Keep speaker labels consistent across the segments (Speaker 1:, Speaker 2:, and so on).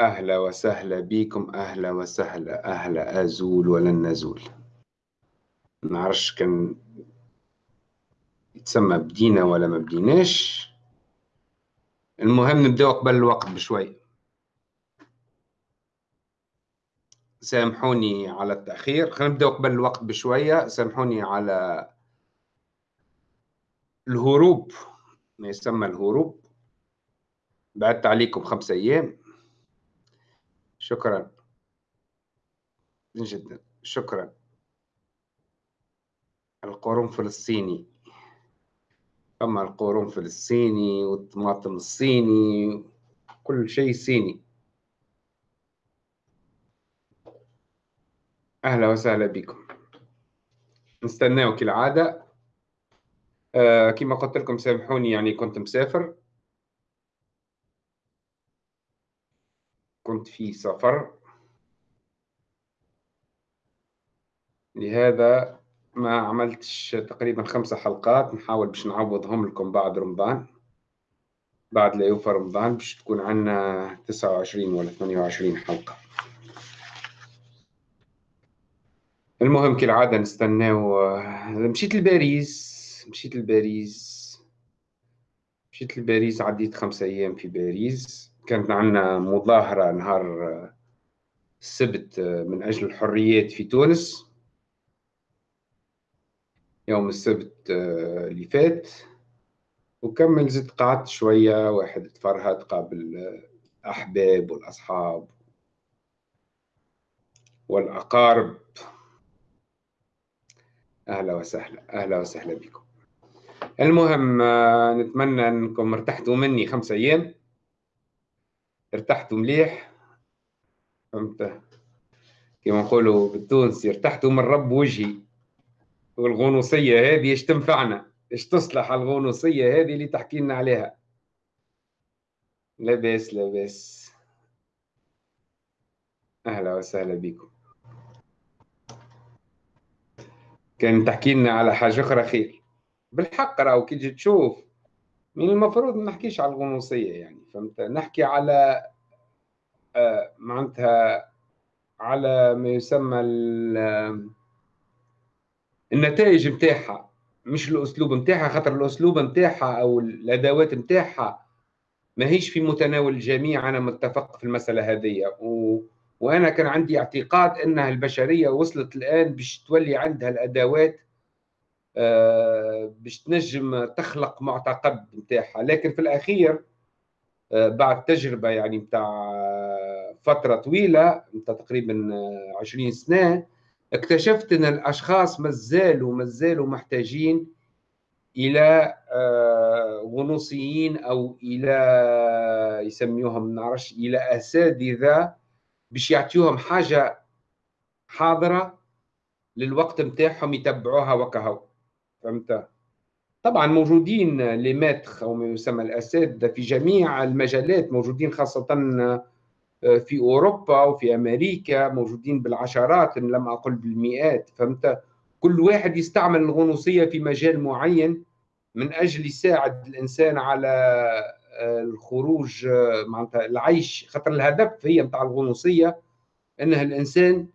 Speaker 1: أهلا وسهلا بكم أهلا وسهلا أهلا أزول ولن نزول. نعرفش كان يتسمى بدينا ولا ما بديناش. المهم نبداو قبل الوقت بشوي. سامحوني على التأخير. خلينا نبداو قبل الوقت بشوية. سامحوني على الهروب ما يسمى الهروب. بعدت عليكم خمسة أيام. شكرا. جدا. شكرا. القرنفل الصيني أما القرنفل الصيني والطماطم الصيني كل شيء صيني. أهلا وسهلا بكم. نستناو كالعادة آه كما قلت لكم سامحوني يعني كنت مسافر. كنت في سفر. لهذا ما عملتش تقريبا خمسة حلقات. نحاول باش نعوضهم لكم بعد رمضان بعد لا يوفى رمضان باش تكون عندنا 29 ولا 28 حلقة. المهم كالعادة نستناو مشيت لباريس مشيت لباريس مشيت لباريس عديت خمسة أيام في باريس. كانت عندنا مظاهرة نهار السبت من أجل الحريات في تونس. يوم السبت اللي فات وكمل زدت قعدت شوية واحد تفرهد قابل الأحباب والأصحاب والأقارب. أهلا وسهلا أهلا وسهلا بكم. المهم نتمنى أنكم ارتحتوا مني خمسة أيام. ارتحتوا مليح؟ فهمت؟ كما نقولوا بالتونسي ارتحتوا من رب وجهي. والغنوصية هذه إيش تنفعنا؟ إيش تصلح الغنوصية هذه اللي تحكي لنا عليها؟ لاباس لاباس. أهلا وسهلا بكم. كان تحكي لنا على حاجة أخرى خير بالحق راهو كي تجي تشوف من المفروض ما نحكيش على الغنوصية يعني فهمت؟ نحكي على آه معناتها على ما يسمى النتائج نتاعها مش الأسلوب نتاعها خاطر الأسلوب نتاعها أو الأدوات نتاعها ماهيش في متناول الجميع. أنا متفق في المسألة هذه و... وأنا كان عندي اعتقاد إنها البشرية وصلت الآن باش تولي عندها الأدوات آه باش تنجم تخلق معتقد نتاعها لكن في الأخير آه بعد تجربة يعني نتاع فترة طويلة نتاع تقريبا 20 سنة اكتشفت إن الأشخاص مازالوا مازالوا محتاجين إلى غنوصيين أو إلى يسميوهم نعرفش إلى أساتذة باش يعطيوهم حاجة حاضرة للوقت نتاعهم يتبعوها وكهو فهمت؟ طبعا موجودين لي ماتخ أو ما يسمى الاساتذه في جميع المجالات موجودين خاصة في أوروبا وفي أمريكا موجودين بالعشرات إن لم أقل بالمئات فهمت؟ كل واحد يستعمل الغنوصية في مجال معين من أجل يساعد الإنسان على الخروج معناتها العيش خاطر الهدف هي نتاع الغنوصية إنه الإنسان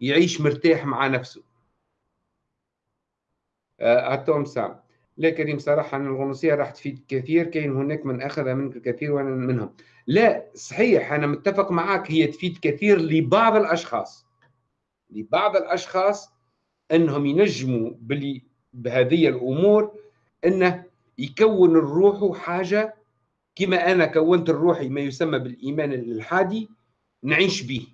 Speaker 1: يعيش مرتاح مع نفسه. هاتهم سام. لا كريم صراحة أن الغنوصية راح تفيد كثير. كاين هناك من أخذ منك الكثير وأنا منهم. لا صحيح أنا متفق معك هي تفيد كثير لبعض الأشخاص. لبعض الأشخاص أنهم ينجموا بلي بهذه الأمور أنه يكون الروح حاجة كما أنا كونت الروحي ما يسمى بالإيمان الإلحادي نعيش به.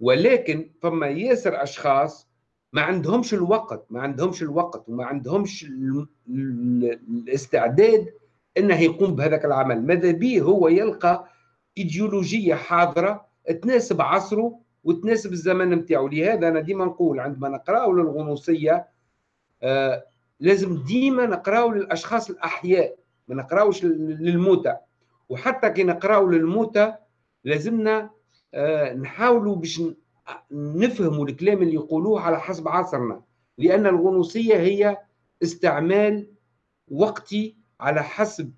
Speaker 1: ولكن فما ياسر أشخاص ما عندهمش الوقت ما عندهمش الوقت وما عندهمش الاستعداد إنه يقوم بهذاك العمل. ماذا به هو يلقى إيديولوجية حاضرة تناسب عصره وتناسب الزمن نتاعو لهذا أنا ديما نقول عندما نقراو للغنوصية آه لازم ديما نقراو للأشخاص الأحياء ما نقراوش للموتى. وحتى كي نقراو للموتى لازمنا آه نحاولوا باش نفهموا الكلام اللي يقولوه على حسب عصرنا لأن الغنوصية هي استعمال وقتي على حسب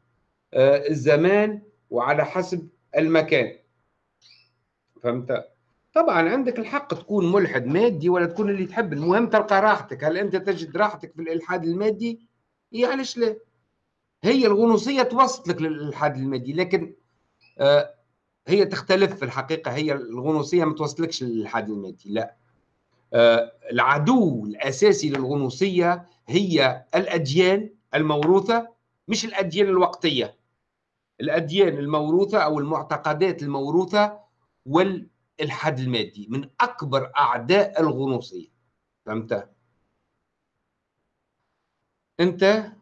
Speaker 1: الزمان وعلى حسب المكان. فهمت؟ طبعا عندك الحق تكون ملحد مادي ولا تكون اللي تحب المهم تلقى راحتك. هل أنت تجد راحتك في الإلحاد المادي؟ علاش لا هي الغنوصية توصلك للإلحاد المادي لكن آه هي تختلف في الحقيقة هي الغنوصية ما توصلكش للالحاد المادي لا. آه العدو الأساسي للغنوصية هي الأديان الموروثة مش الأديان الوقتية. الأديان الموروثة أو المعتقدات الموروثة والإلحاد المادي من أكبر أعداء الغنوصية. فهمت؟ أنت؟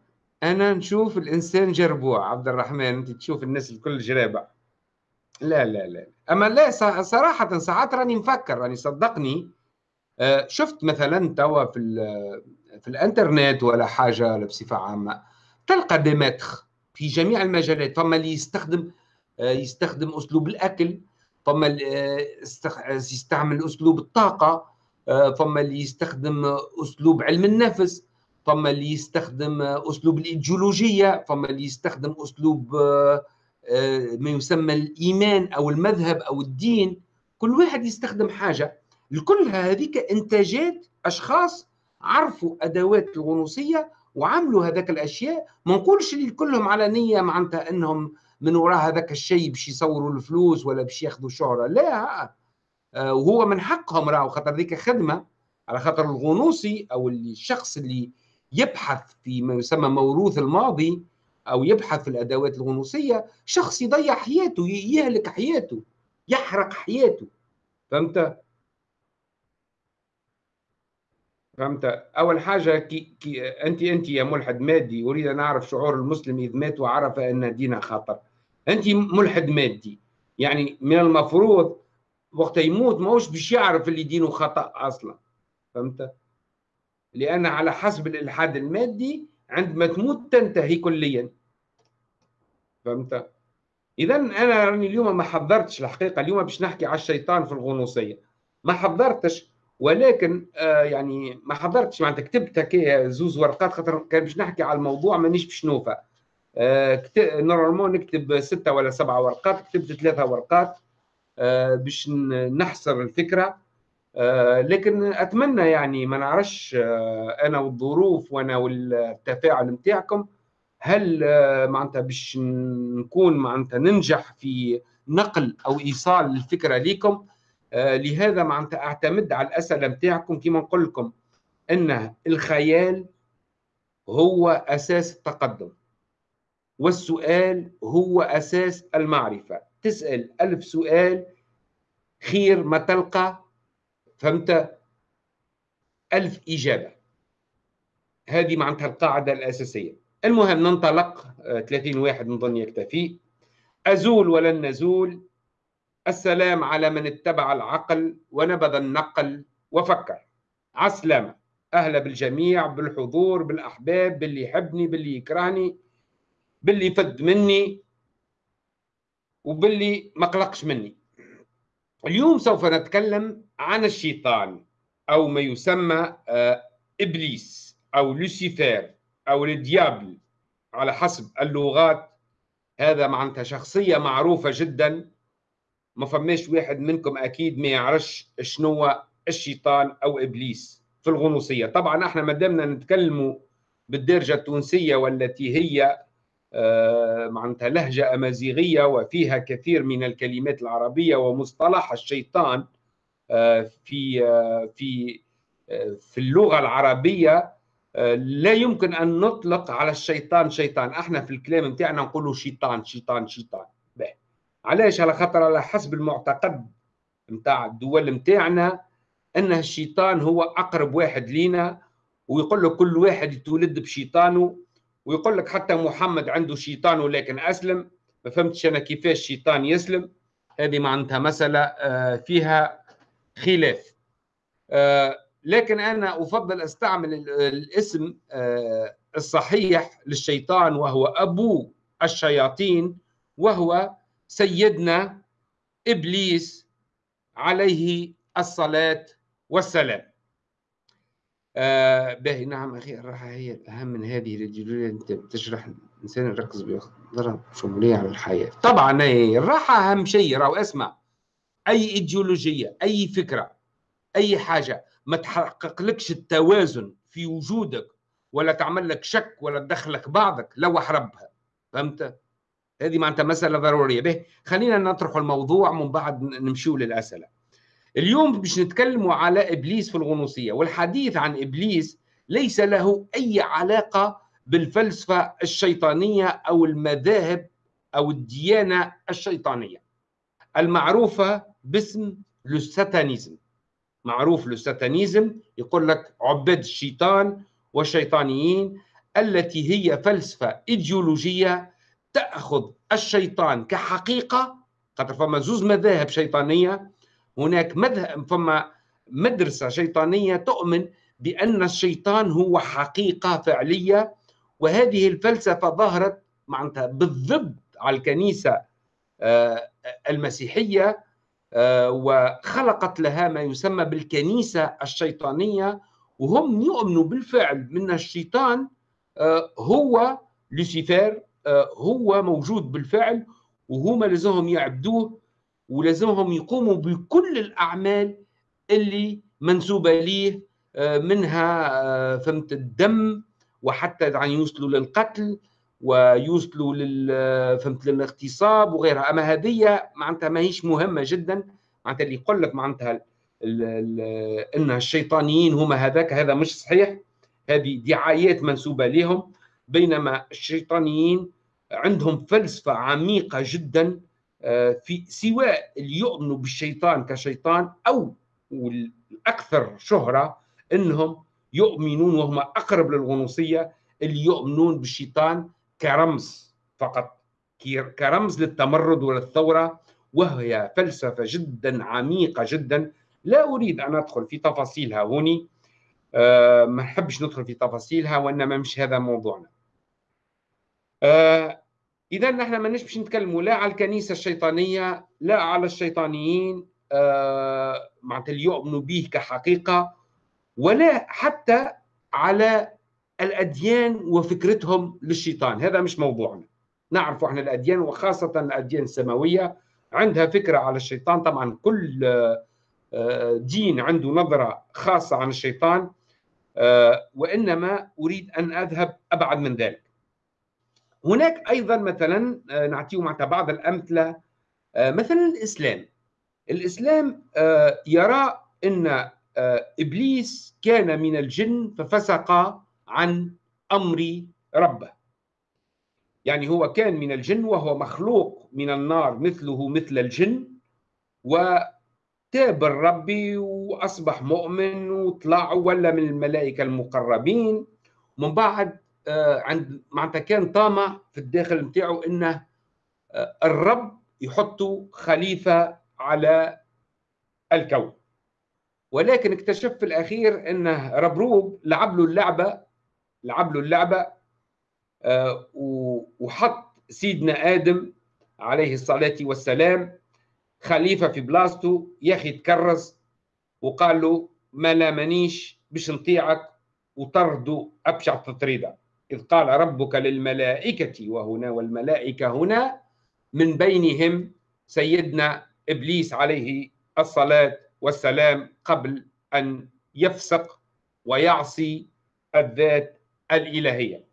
Speaker 1: أنا نشوف الإنسان جربوع. عبد الرحمن أنت تشوف الناس الكل جرابع لا لا لا. أما لا صراحة ساعات راني مفكر راني صدقني آه، شفت مثلا توا في في الإنترنت ولا حاجة بصفة عامة تلقى ديمتر في جميع المجالات. فما اللي يستخدم آه، يستخدم أسلوب الأكل فما اللي آه، يستعمل أسلوب الطاقة فما اللي يستخدم أسلوب علم النفس فما اللي يستخدم أسلوب الإيديولوجية فما اللي يستخدم أسلوب ما يسمى الإيمان أو المذهب أو الدين. كل واحد يستخدم حاجة. الكل هذيك إنتاجات أشخاص عرفوا أدوات الغنوصية وعملوا هذاك الأشياء. ما نقولش اللي كلهم على نية معناتها إنهم من وراء هذاك الشيء باش يصوروا الفلوس ولا باش ياخذوا شهرة. لا. آه، وهو من حقهم راهو خاطر ذيك خدمة على خاطر الغنوصي أو الشخص اللي يبحث في ما يسمى موروث الماضي. أو يبحث في الأدوات الغنوصية شخص يضيع حياته يهلك حياته يحرق حياته. فهمت؟ فهمت؟ أول حاجة كي, كي أنت أنت يا ملحد مادي أريد أن أعرف شعور المسلم إذ مات وعرف أن دينه خطر. أنت ملحد مادي يعني من المفروض وقت يموت ماهوش باش يعرف اللي دينه خطأ أصلا. فهمت؟ لأن على حسب الإلحاد المادي عندما تموت تنتهي كليا. فهمت؟ اذا أنا راني اليوم ما حضرتش الحقيقة اليوم باش نحكي على الشيطان في الغنوصية. ما حضرتش ولكن آه يعني ما حضرتش معناتها كتبت هكا زوز ورقات خاطر كان باش نحكي على الموضوع مانيش باش نوفى. آه normalement نكتب ستة ولا سبعة ورقات كتبت ثلاثة ورقات آه باش نحصر الفكرة. آه لكن أتمنى يعني ما نعرفش آه أنا والظروف وأنا والتفاعل نتاعكم هل آه معناتها باش نكون معناتها ننجح في نقل أو إيصال الفكرة لكم آه، لهذا معناتها أعتمد على الأسئلة نتاعكم كما نقول لكم إن الخيال هو أساس التقدم والسؤال هو أساس المعرفة. تسأل ألف سؤال خير ما تلقى فهمت؟ ألف إجابة. هذه معناتها القاعدة الأساسية. المهم ننطلق 30 آه، واحد نظن يكتفي. أزول ولن نزول. السلام على من اتبع العقل ونبذ النقل وفكر. عسلامة. أهلا بالجميع بالحضور بالأحباب باللي يحبني باللي يكرهني باللي يفد مني وباللي ما قلقش مني. اليوم سوف نتكلم عن الشيطان أو ما يسمى آه، إبليس أو لوسيفير. أو ال diable على حسب اللغات. هذا معناتها شخصية معروفة جدا. ما فماش واحد منكم أكيد ما يعرفش شنو الشيطان أو إبليس في الغنوصية. طبعا إحنا ما دامنا نتكلموا بالدارجة التونسية والتي هي آه معناتها لهجة أمازيغية وفيها كثير من الكلمات العربية ومصطلح الشيطان آه في آه في في اللغة العربية. لا يمكن أن نطلق على الشيطان شيطان. إحنا في الكلام نتاعنا نقولوا شيطان شيطان شيطان. علاش؟ على خاطر على حسب المعتقد نتاع الدول نتاعنا إن الشيطان هو أقرب واحد لينا ويقول لك كل واحد يتولد بشيطانه ويقول لك حتى محمد عنده شيطان ولكن أسلم. ما فهمتش أنا كيفاش الشيطان يسلم؟ هذه معناتها مسألة آه، فيها خلاف. آه، لكن أنا أفضل أستعمل الاسم آه، الصحيح للشيطان وهو أبو الشياطين وهو سيدنا إبليس عليه الصلاة والسلام. آه باهي نعم أخي الراحه هي الاهم من هذه الجدوليه أنت بتشرح الانسان يركز بنظره شموليه على الحياة. طبعا الراحه أهم شيء راهو أسمع. أي إيديولوجية أي فكرة أي حاجة ما تحقق لكش التوازن في وجودك ولا تعمل لك شك ولا تدخلك بعضك لوح ربها فهمت؟ هذه معناتها مسألة ضرورية. به خلينا نطرح الموضوع من بعد نمشيو للأسئلة. اليوم باش نتكلموا على إبليس في الغنوصية والحديث عن إبليس ليس له أي علاقة بالفلسفة الشيطانية أو المذاهب أو الديانة الشيطانية. المعروفة باسم الساتانيزم معروف الساتانيزم يقول لك عباد الشيطان والشيطانيين التي هي فلسفة إيديولوجية تأخذ الشيطان كحقيقة خاطر فما زوز مذاهب شيطانية هناك مذهب فما مدرسة شيطانية تؤمن بأن الشيطان هو حقيقة فعلية وهذه الفلسفة ظهرت معناتها بالضبط على الكنيسة آه، المسيحية آه، وخلقت لها ما يسمى بالكنيسة الشيطانية وهم يؤمنوا بالفعل من الشيطان آه، هو لوسيفر هو موجود بالفعل وهما لازمهم يعبدوه ولازمهم يقوموا بكل الأعمال اللي منسوبة ليه منها فهمت الدم وحتى يعني يوصلوا للقتل ويوصلوا لل فهمت للاغتصاب وغيرها. أما هذه معناتها ماهيش مهمة جدا. معناتها اللي يقول لك معناتها إن الشيطانيين هما هذاك هذا مش صحيح. هذه دعايات منسوبة لهم بينما الشيطانيين عندهم فلسفة عميقة جدا آه، في سواء اللي يؤمنوا بالشيطان كشيطان أو والاكثر شهرة إنهم يؤمنون وهم أقرب للغنوصية اللي يؤمنون بالشيطان كرمز فقط كرمز للتمرد وللثورة وهي فلسفة جدا عميقة جدا. لا أريد أن أدخل في تفاصيلها هوني. أه ما نحبش ندخل في تفاصيلها وإنما مش هذا موضوعنا. أه اذا نحن ما نش نتكلموا لا على الكنيسة الشيطانية لا على الشيطانيين. أه معناتها اللي يؤمنوا به كحقيقة ولا حتى على الأديان وفكرتهم للشيطان. هذا مش موضوعنا. نعرف إحنا الأديان وخاصة الأديان السماوية عندها فكرة على الشيطان. طبعا كل آه، دين عنده نظرة خاصة عن الشيطان آه، وإنما أريد أن أذهب أبعد من ذلك. هناك أيضا مثلا آه، نعطيه معناتها بعض الأمثلة. مثلا الإسلام. الإسلام يرى أن إبليس كان من الجن ففسق عن أمر ربه. يعني هو كان من الجن وهو مخلوق من النار مثله مثل الجن وتاب الرب وأصبح مؤمن وطلع ولا من الملائكة المقربين. من بعد آه، عند معناتها كان طامع في الداخل نتاعو إنه آه، الرب يحط خليفة على الكون. ولكن اكتشف في الأخير إنه ربروب لعب له اللعبة لعب له اللعبة آه، وحط سيدنا آدم عليه الصلاة والسلام خليفة في بلاصته يا أخي تكرس وقال له ما لامنيش باش نطيعك وطردوا أبشع تطريدة إذ قال ربك للملائكة وهنا والملائكة هنا من بينهم سيدنا إبليس عليه الصلاة والسلام قبل أن يفسق ويعصي الذات الإلهية.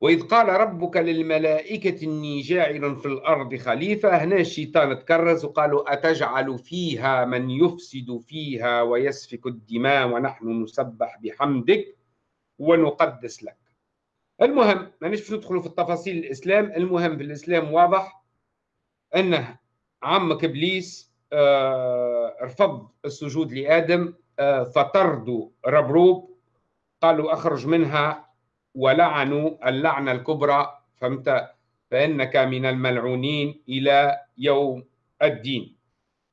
Speaker 1: وإذ قال ربك للملائكة إني جاعل في الأرض خليفة. هنا الشيطان تكرز وقالوا أتجعل فيها من يفسد فيها ويسفك الدماء ونحن نسبح بحمدك ونقدس لك. المهم ما نش ندخلوا في التفاصيل الإسلام. المهم في الإسلام واضح أنه عمك إبليس آه رفض السجود لآدم آه فطردوا ربروب. قالوا أخرج منها ولعنوا اللعنة الكبرى فهمت؟ فإنك من الملعونين إلى يوم الدين.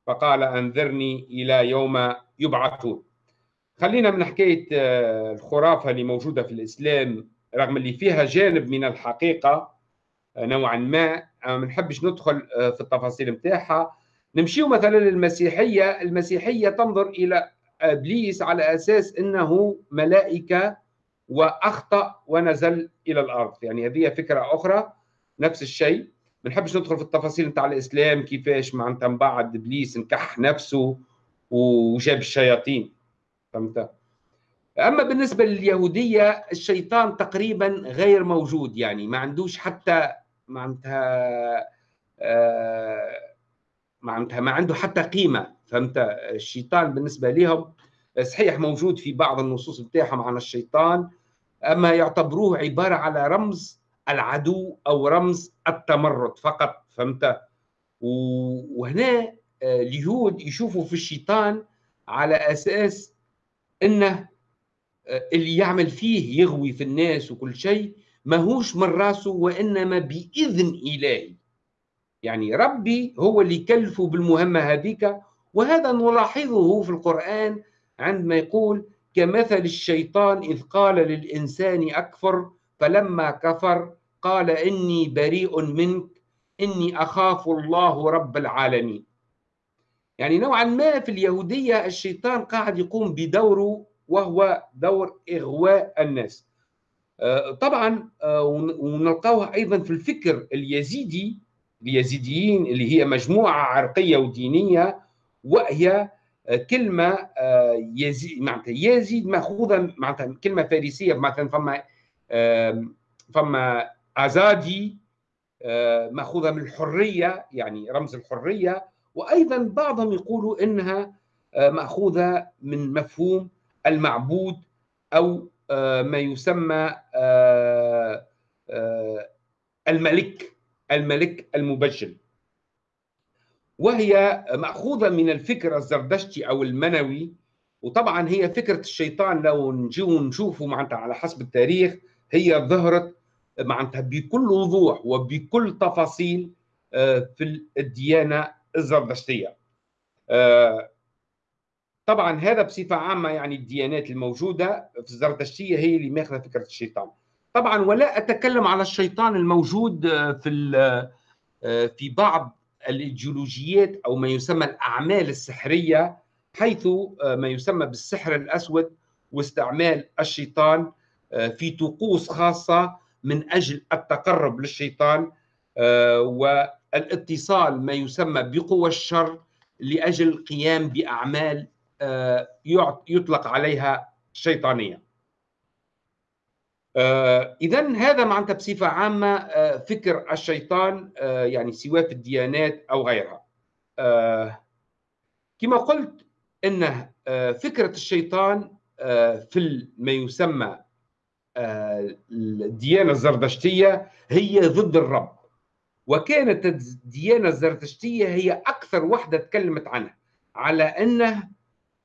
Speaker 1: فقال أنذرني إلى يوم يبعثون. خلينا من حكاية آه، الخرافة اللي موجودة في الإسلام رغم اللي فيها جانب من الحقيقة آه، نوعا ما ما نحبش ندخل آه، في التفاصيل متاعها نمشيو مثلا للمسيحية. المسيحية تنظر إلى إبليس على أساس إنه ملائكة وأخطأ ونزل إلى الأرض. يعني هذه فكرة أخرى نفس الشيء. ما نحبش ندخل في التفاصيل نتاع الإسلام كيفاش معناتها من بعد إبليس نكح نفسه وجاب الشياطين. فهمت؟ أما بالنسبة لليهودية الشيطان تقريبا غير موجود. يعني ما عندوش حتى معناتها آه معناتها ما عنده حتى قيمة. فهمت؟ الشيطان بالنسبة لهم صحيح موجود في بعض النصوص بتاعهم عن الشيطان أما يعتبروه عبارة على رمز العدو أو رمز التمرد فقط فهمت؟ وهنا آه، اليهود يشوفوا في الشيطان على أساس إنه آه، اللي يعمل فيه يغوي في الناس وكل شيء ماهوش من راسه وإنما بإذن إلهي. يعني ربي هو اللي يكلفه بالمهمة هذيك وهذا نلاحظه في القرآن عندما يقول كمثل الشيطان إذ قال للإنسان أكفر فلما كفر قال إني بريء منك إني أخاف الله رب العالمين. يعني نوعا ما في اليهودية الشيطان قاعد يقوم بدوره وهو دور إغواء الناس. آه، طبعا آه، ونلقاوها أيضا في الفكر اليزيدي اليزيديين اللي هي مجموعة عرقية ودينية وهي آه، كلمة يزيد معناتها يزيد ماخوذه معناتها كلمة فارسية مثلا فما فما أزادي ماخوذه من الحرية يعني رمز الحرية. وأيضا بعضهم يقولوا إنها ماخوذه من مفهوم المعبود أو آه، ما يسمى آه، آه، الملك الملك المبجل وهي مأخوذة من الفكر الزردشتي أو المنوي وطبعا هي فكرة الشيطان لو نجيو نشوفه معناتها على حسب التاريخ هي ظهرت معناتها بكل وضوح وبكل تفاصيل في الديانة الزردشتية. طبعا هذا بصفة عامة يعني الديانات الموجودة في الزرتشتيه هي اللي ماخذة فكرة الشيطان. طبعا ولا أتكلم على الشيطان الموجود آه، في آه، في بعض الإيديولوجيات أو ما يسمى الأعمال السحرية حيث آه، ما يسمى بالسحر الأسود واستعمال الشيطان في طقوس خاصة من أجل التقرب للشيطان والإتصال ما يسمى بقوى الشر لأجل القيام بأعمال آه، يطلق عليها شيطانية. آه، اذا هذا معناتها بصفة عامة آه، فكر الشيطان يعني سواء في الديانات أو غيرها. كما قلت ان فكرة الشيطان في ما يسمى الديانة الزردشتيه هي ضد الرب. وكانت الديانة الزردشتيه هي أكثر وحدة تكلمت عنها على إنه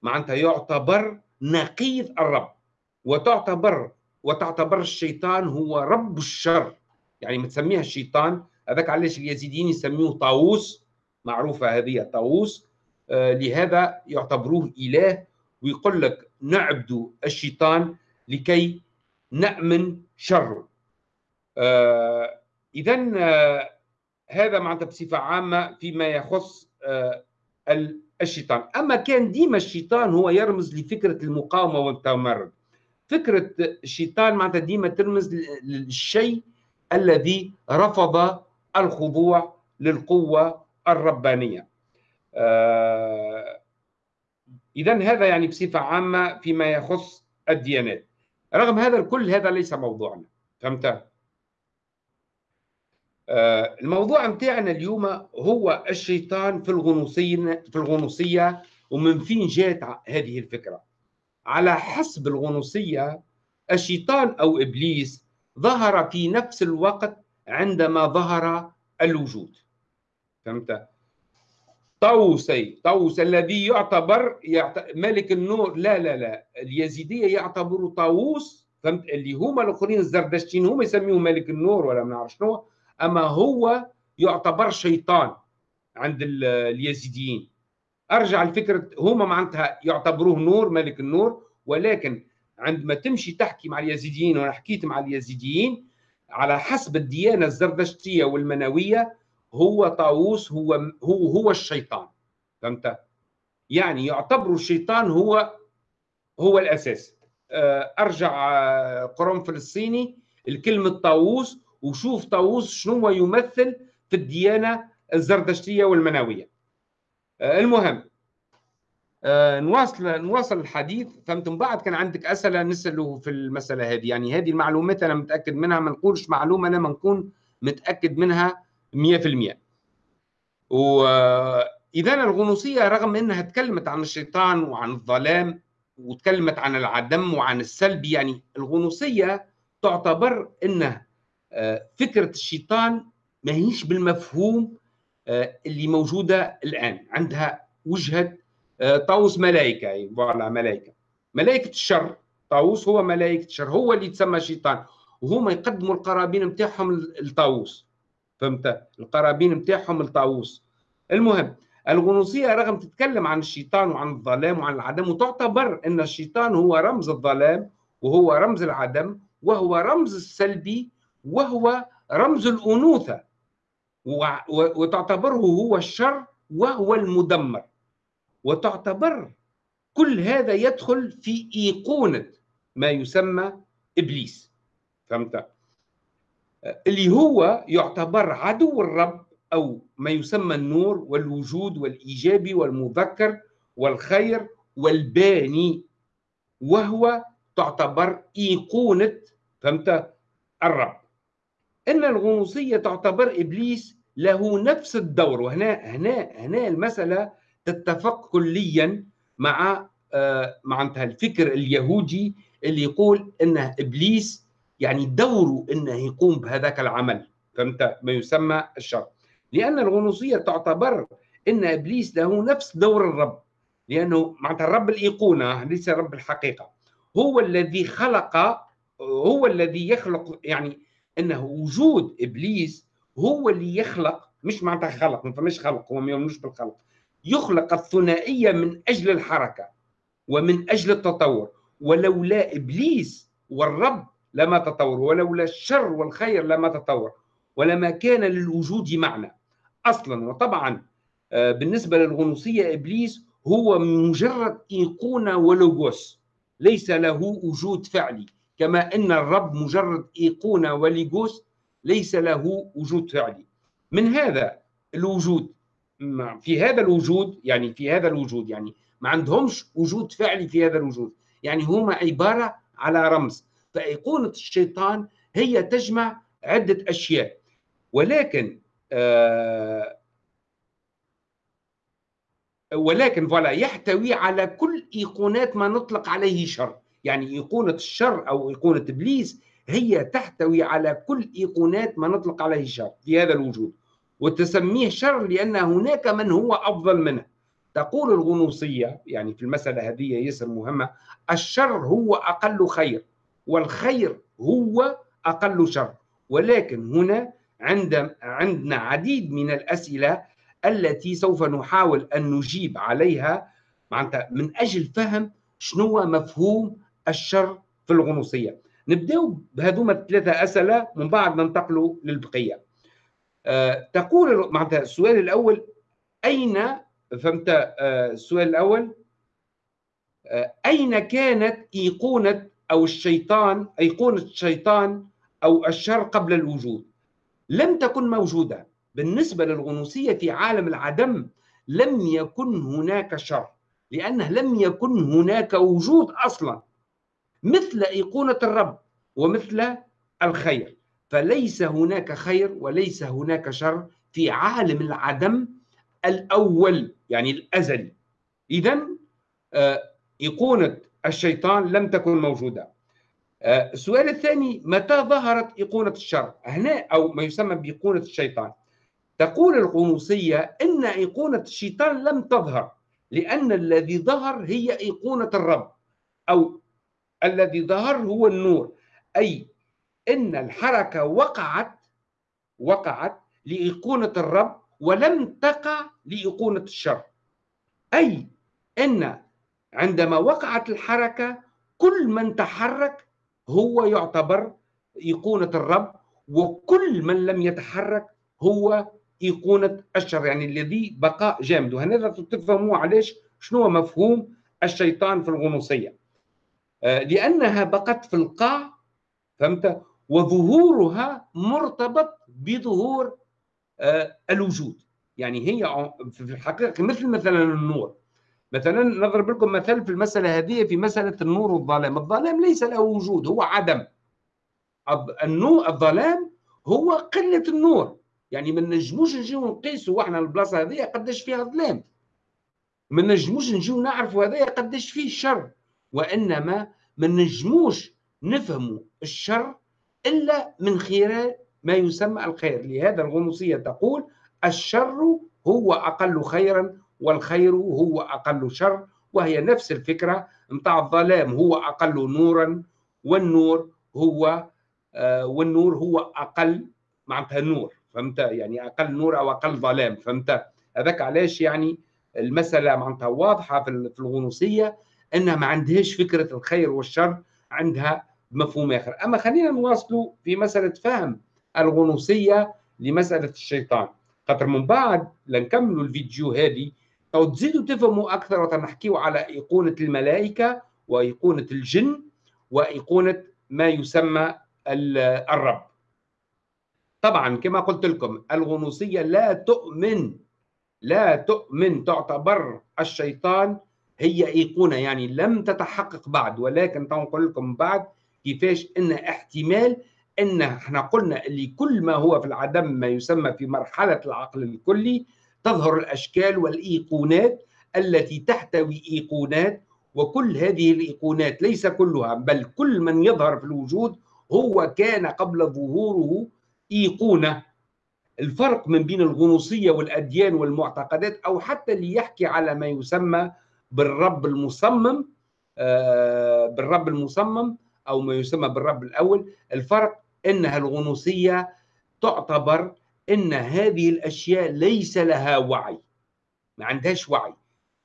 Speaker 1: معناتها يعتبر نقيض الرب وتعتبر وتعتبر الشيطان هو رب الشر. يعني متسميها الشيطان. هذاك علاش اليزيديين يسموه طاووس. معروفة هذه طاووس آه لهذا يعتبروه إله. ويقول لك نعبد الشيطان لكي نأمن شره. آه إذا آه هذا معناتها بصفة عامة فيما يخص الشيطان. أما كان ديما الشيطان هو يرمز لفكرة المقاومة والتمرد. فكرة الشيطان معناتها ديما ترمز للشيء الذي رفض الخضوع للقوة الربانية. آه إذا هذا يعني بصفة عامة فيما يخص الديانات. رغم هذا الكل هذا ليس موضوعنا. فهمت؟ آه، الموضوع متاعنا اليوم هو الشيطان في الغنوصية في الغنوصية ومن فين جات هذه الفكرة. على حسب الغنوصية الشيطان أو إبليس ظهر في نفس الوقت عندما ظهر الوجود. فهمت؟ طوسي طوس الذي يعتبر ملك النور لا لا لا اليزيدية يعتبروا طاووس فهمت؟ اللي هما الآخرين الزردشتين هما يسميوه ملك النور ولا ما نعرف شنو أما هو يعتبر شيطان عند اليزيديين. أرجع لفكره هما معناتها يعتبروه نور ملك النور ولكن عندما تمشي تحكي مع اليزيديين وأنا حكيت مع اليزيديين على حسب الديانة الزردشتيه والمنوية هو طاووس هو هو هو الشيطان. فهمت؟ يعني يعتبروا الشيطان هو هو الأساس. آه، أرجع آه، قرآن فلسطيني الكلمة طاووس وشوف طاووس شنو يمثل في الديانة الزردشتيه والمناويه آه، المهم آه، نواصل نواصل الحديث. فهمتم؟ بعد كان عندك أسئلة نسأله في المسألة هذه. يعني هذه المعلومات أنا متأكد منها ما نقولش معلومة أنا ما نكون متأكد منها 100% واذا الغنوصية رغم إنها تكلمت عن الشيطان وعن الظلام وتكلمت عن العدم وعن السلب يعني الغنوصية تعتبر إنه آه، فكرة الشيطان ما هيش بالمفهوم آه، اللي موجودة الآن. عندها وجهة آه، طاووس ملائكه فوالا ملائكه ملائكه الشر. طاووس هو ملائكه الشر. هو اللي يتسمى شيطان. وهما يقدموا القرابين نتاعهم للطاووس فهمت؟ القرابين نتاعهم للطاووس المهم الغنوصية رغم تتكلم عن الشيطان وعن الظلام وعن العدم وتعتبر أن الشيطان هو رمز الظلام وهو رمز العدم وهو رمز السلبي وهو رمز الأنوثة. وتعتبره هو الشر وهو المدمر. وتعتبر كل هذا يدخل في إيقونة ما يسمى إبليس. فهمت؟ اللي هو يعتبر عدو الرب أو ما يسمى النور والوجود والإيجابي والمذكر والخير والباني وهو تعتبر إيقونة فهمت؟ الرب. إن الغنوصية تعتبر إبليس له نفس الدور. وهنا هنا هنا المسألة تتفق كليا مع آه، معناتها الفكر اليهودي اللي يقول إنه إبليس يعني دوره إنه يقوم بهذاك العمل. فهمت؟ ما يسمى الشر لأن الغنوصية تعتبر إن إبليس له نفس دور الرب. لأنه معناتها الرب الإيقونة ليس رب الحقيقة. هو الذي خلق هو الذي يخلق يعني إنه وجود إبليس هو اللي يخلق مش معناتها خلق ما فماش خلق هو ما يؤمنوش بالخلق. يخلق الثنائية من أجل الحركة ومن أجل التطور. ولولا إبليس والرب لما تطور ولولا الشر والخير لما تطور ولما كان للوجود معنى. أصلا وطبعا آه، بالنسبة للغنوصية إبليس هو مجرد إيقونة ولوغوس. ليس له وجود فعلي. كما أن الرب مجرد إيقونة وليغوس ليس له وجود فعلي. من هذا الوجود؟ في هذا الوجود يعني في هذا الوجود يعني ما عندهمش وجود فعلي في هذا الوجود. يعني هما عبارة على رمز. فأيقونة الشيطان هي تجمع عدة أشياء. ولكن آه ولكن فوالا يحتوي على كل ايقونات ما نطلق عليه شر. يعني ايقونه الشر أو ايقونه إبليس هي تحتوي على كل إيقونات ما نطلق عليه شر في هذا الوجود وتسميه شر لأن هناك من هو أفضل منه. تقول الغنوصية يعني في المسألة هذه يسر مهمة الشر هو أقل خير والخير هو أقل شر. ولكن هنا عند عندنا عديد من الأسئلة التي سوف نحاول أن نجيب عليها معناتها من أجل فهم شنو مفهوم الشر في الغنوصية. نبدأ بهذوما الثلاثة أسئلة من بعد ننتقلوا للبقية. آه، تقول معناتها السؤال الأول أين فهمت آه، السؤال الأول؟ آه، أين كانت إيقونة أو الشيطان إيقونة الشيطان أو الشر قبل الوجود؟ لم تكن موجودة. بالنسبة للغنوصية في عالم العدم لم يكن هناك شر لأنه لم يكن هناك وجود أصلا. مثل إيقونة الرب ومثل الخير. فليس هناك خير وليس هناك شر في عالم العدم الأول يعني الأزلي. إذا آه، إيقونة الشيطان لم تكن موجودة. آه، السؤال الثاني متى ظهرت إيقونة الشر؟ هنا أو ما يسمى بإيقونة الشيطان. تقول القنوصية إن إيقونة الشيطان لم تظهر لأن الذي ظهر هي إيقونة الرب أو الذي ظهر هو النور. أي إن الحركة وقعت وقعت لايقونه الرب ولم تقع لايقونه الشر. أي إن عندما وقعت الحركة كل من تحرك هو يعتبر ايقونه الرب وكل من لم يتحرك هو ايقونه الشر. يعني الذي بقاء جامد. وهنا تفهموا علاش شنو مفهوم الشيطان في الغنوصية؟ آه، لأنها بقت في القاع فهمت؟ وظهورها مرتبط بظهور آه، الوجود. يعني هي في الحقيقة مثل مثلا النور. مثلا نضرب لكم مثال في المسألة هذه في مسألة النور والظلام. الظلام ليس له وجود هو عدم. النور الظلام هو قلة النور. يعني ما نجموش نجيو نقيسوا إحنا البلاصة هذه قداش فيها ظلام. ما نجموش نجيو نعرفوا هذايا قداش فيه شر. وإنما ما نجموش نفهموا الشر إلا من خلال ما يسمى الخير. لهذا الغنوصية تقول الشر هو أقل خيرا والخير هو أقل شر وهي نفس الفكرة. نتاع الظلام هو أقل نورا والنور هو آه والنور هو أقل معناتها النور فهمت؟ يعني أقل نور أو أقل ظلام فهمت؟ هذاك علاش يعني المسألة معناتها واضحة في الغنوصية. أنها ما عندهاش فكرة الخير والشر عندها مفهوم آخر. أما خلينا نواصلوا في مسألة فهم الغنوصية لمسألة الشيطان. خاطر من بعد لنكملوا الفيديو هذه أو تزيدوا تفهموا أكثر وتنحكيوا على إيقونة الملائكة وإيقونة الجن وإيقونة ما يسمى الرب. طبعا كما قلت لكم الغنوصية لا تؤمن لا تؤمن تعتبر الشيطان هي إيقونة يعني لم تتحقق بعد ولكن نقول لكم بعد كيفاش إن احتمال إن إحنا قلنا اللي كل ما هو في العدم ما يسمى في مرحلة العقل الكلي تظهر الأشكال والإيقونات التي تحتوي إيقونات وكل هذه الإيقونات ليس كلها بل كل من يظهر في الوجود هو كان قبل ظهوره إيقونة. الفرق من بين الغنوصية والأديان والمعتقدات أو حتى اللي يحكي على ما يسمى بالرب المصمم آه، بالرب المصمم أو ما يسمى بالرب الأول. الفرق إنها الغنوصية تعتبر إن هذه الأشياء ليس لها وعي ما عندهاش وعي.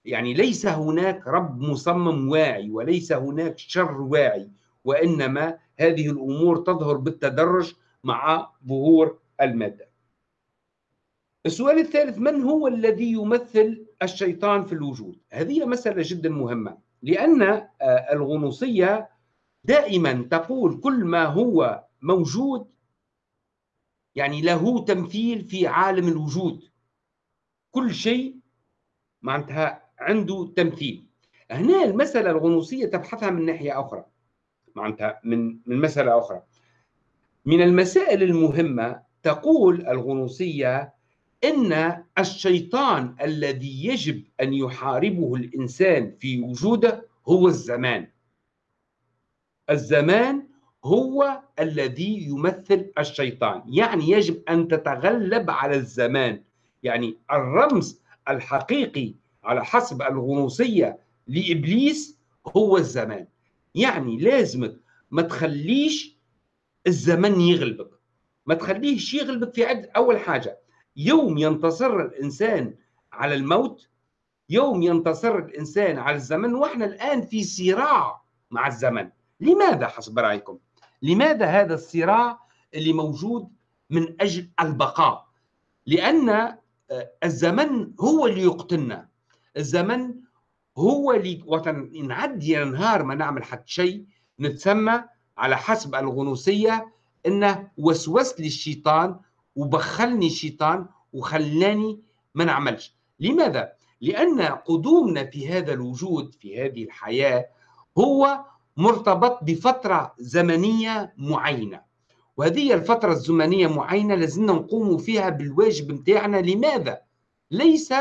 Speaker 1: يعني ليس هناك رب مصمم واعي وليس هناك شر واعي وإنما هذه الأمور تظهر بالتدرج مع ظهور المادة. السؤال الثالث من هو الذي يمثل الشيطان في الوجود؟ هذه مسألة جدا مهمة لأن آه، الغنوصية دائما تقول كل ما هو موجود يعني له تمثيل في عالم الوجود. كل شيء معناتها عنده تمثيل. هنا المسألة الغنوصية تبحثها من ناحية أخرى معناتها من من مسألة أخرى. من المسائل المهمة تقول الغنوصية إن الشيطان الذي يجب أن يحاربه الإنسان في وجوده هو الزمان. الزمان هو الذي يمثل الشيطان. يعني يجب أن تتغلب على الزمان. يعني الرمز الحقيقي على حسب الغنوصية لإبليس هو الزمان. يعني لازمك ما تخليش الزمن يغلبك. ما تخليش يغلبك في عدة أول حاجة. يوم ينتصر الإنسان على الموت يوم ينتصر الإنسان على الزمن وإحنا الآن في صراع مع الزمن لماذا حسب رأيكم؟ لماذا هذا الصراع اللي موجود من أجل البقاء؟ لأن آه، الزمن هو اللي يقتلنا الزمن هو اللي وقت نعدي نهار ما نعمل حتى شيء نتسمى على حسب الغنوصية إنه وسوس لي الشيطان وبخلني الشيطان وخلاني ما نعملش. لماذا؟ لأن قدومنا في هذا الوجود في هذه الحياة هو مرتبط بفترة زمنية معينة. وهذه الفترة الزمنية معينة لازلنا نقوم فيها بالواجب متاعنا. لماذا؟ ليس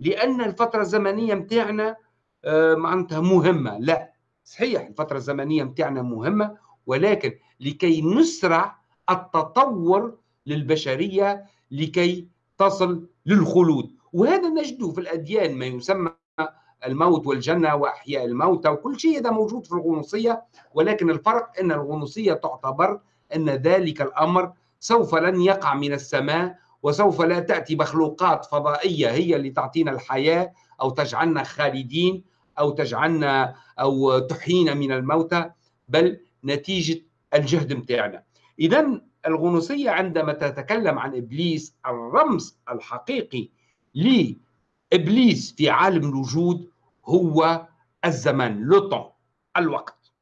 Speaker 1: لأن الفترة الزمنية متاعنا آه، معناتها مهمة. لا. صحيح الفترة الزمنية متاعنا مهمة ولكن لكي نسرع التطور للبشرية لكي تصل للخلود. وهذا نجده في الأديان ما يسمى الموت والجنة وأحياء الموتى وكل شيء هذا موجود في الغنوصية ولكن الفرق أن الغنوصية تعتبر أن ذلك الأمر سوف لن يقع من السماء وسوف لا تأتي مخلوقات فضائية هي اللي تعطينا الحياة أو تجعلنا خالدين أو تجعلنا أو تحيينا من الموتى بل نتيجة الجهد متاعنا. إذا الغنوصية عندما تتكلم عن إبليس الرمز الحقيقي لإبليس في عالم الوجود هو الزمان لوطون الوقت.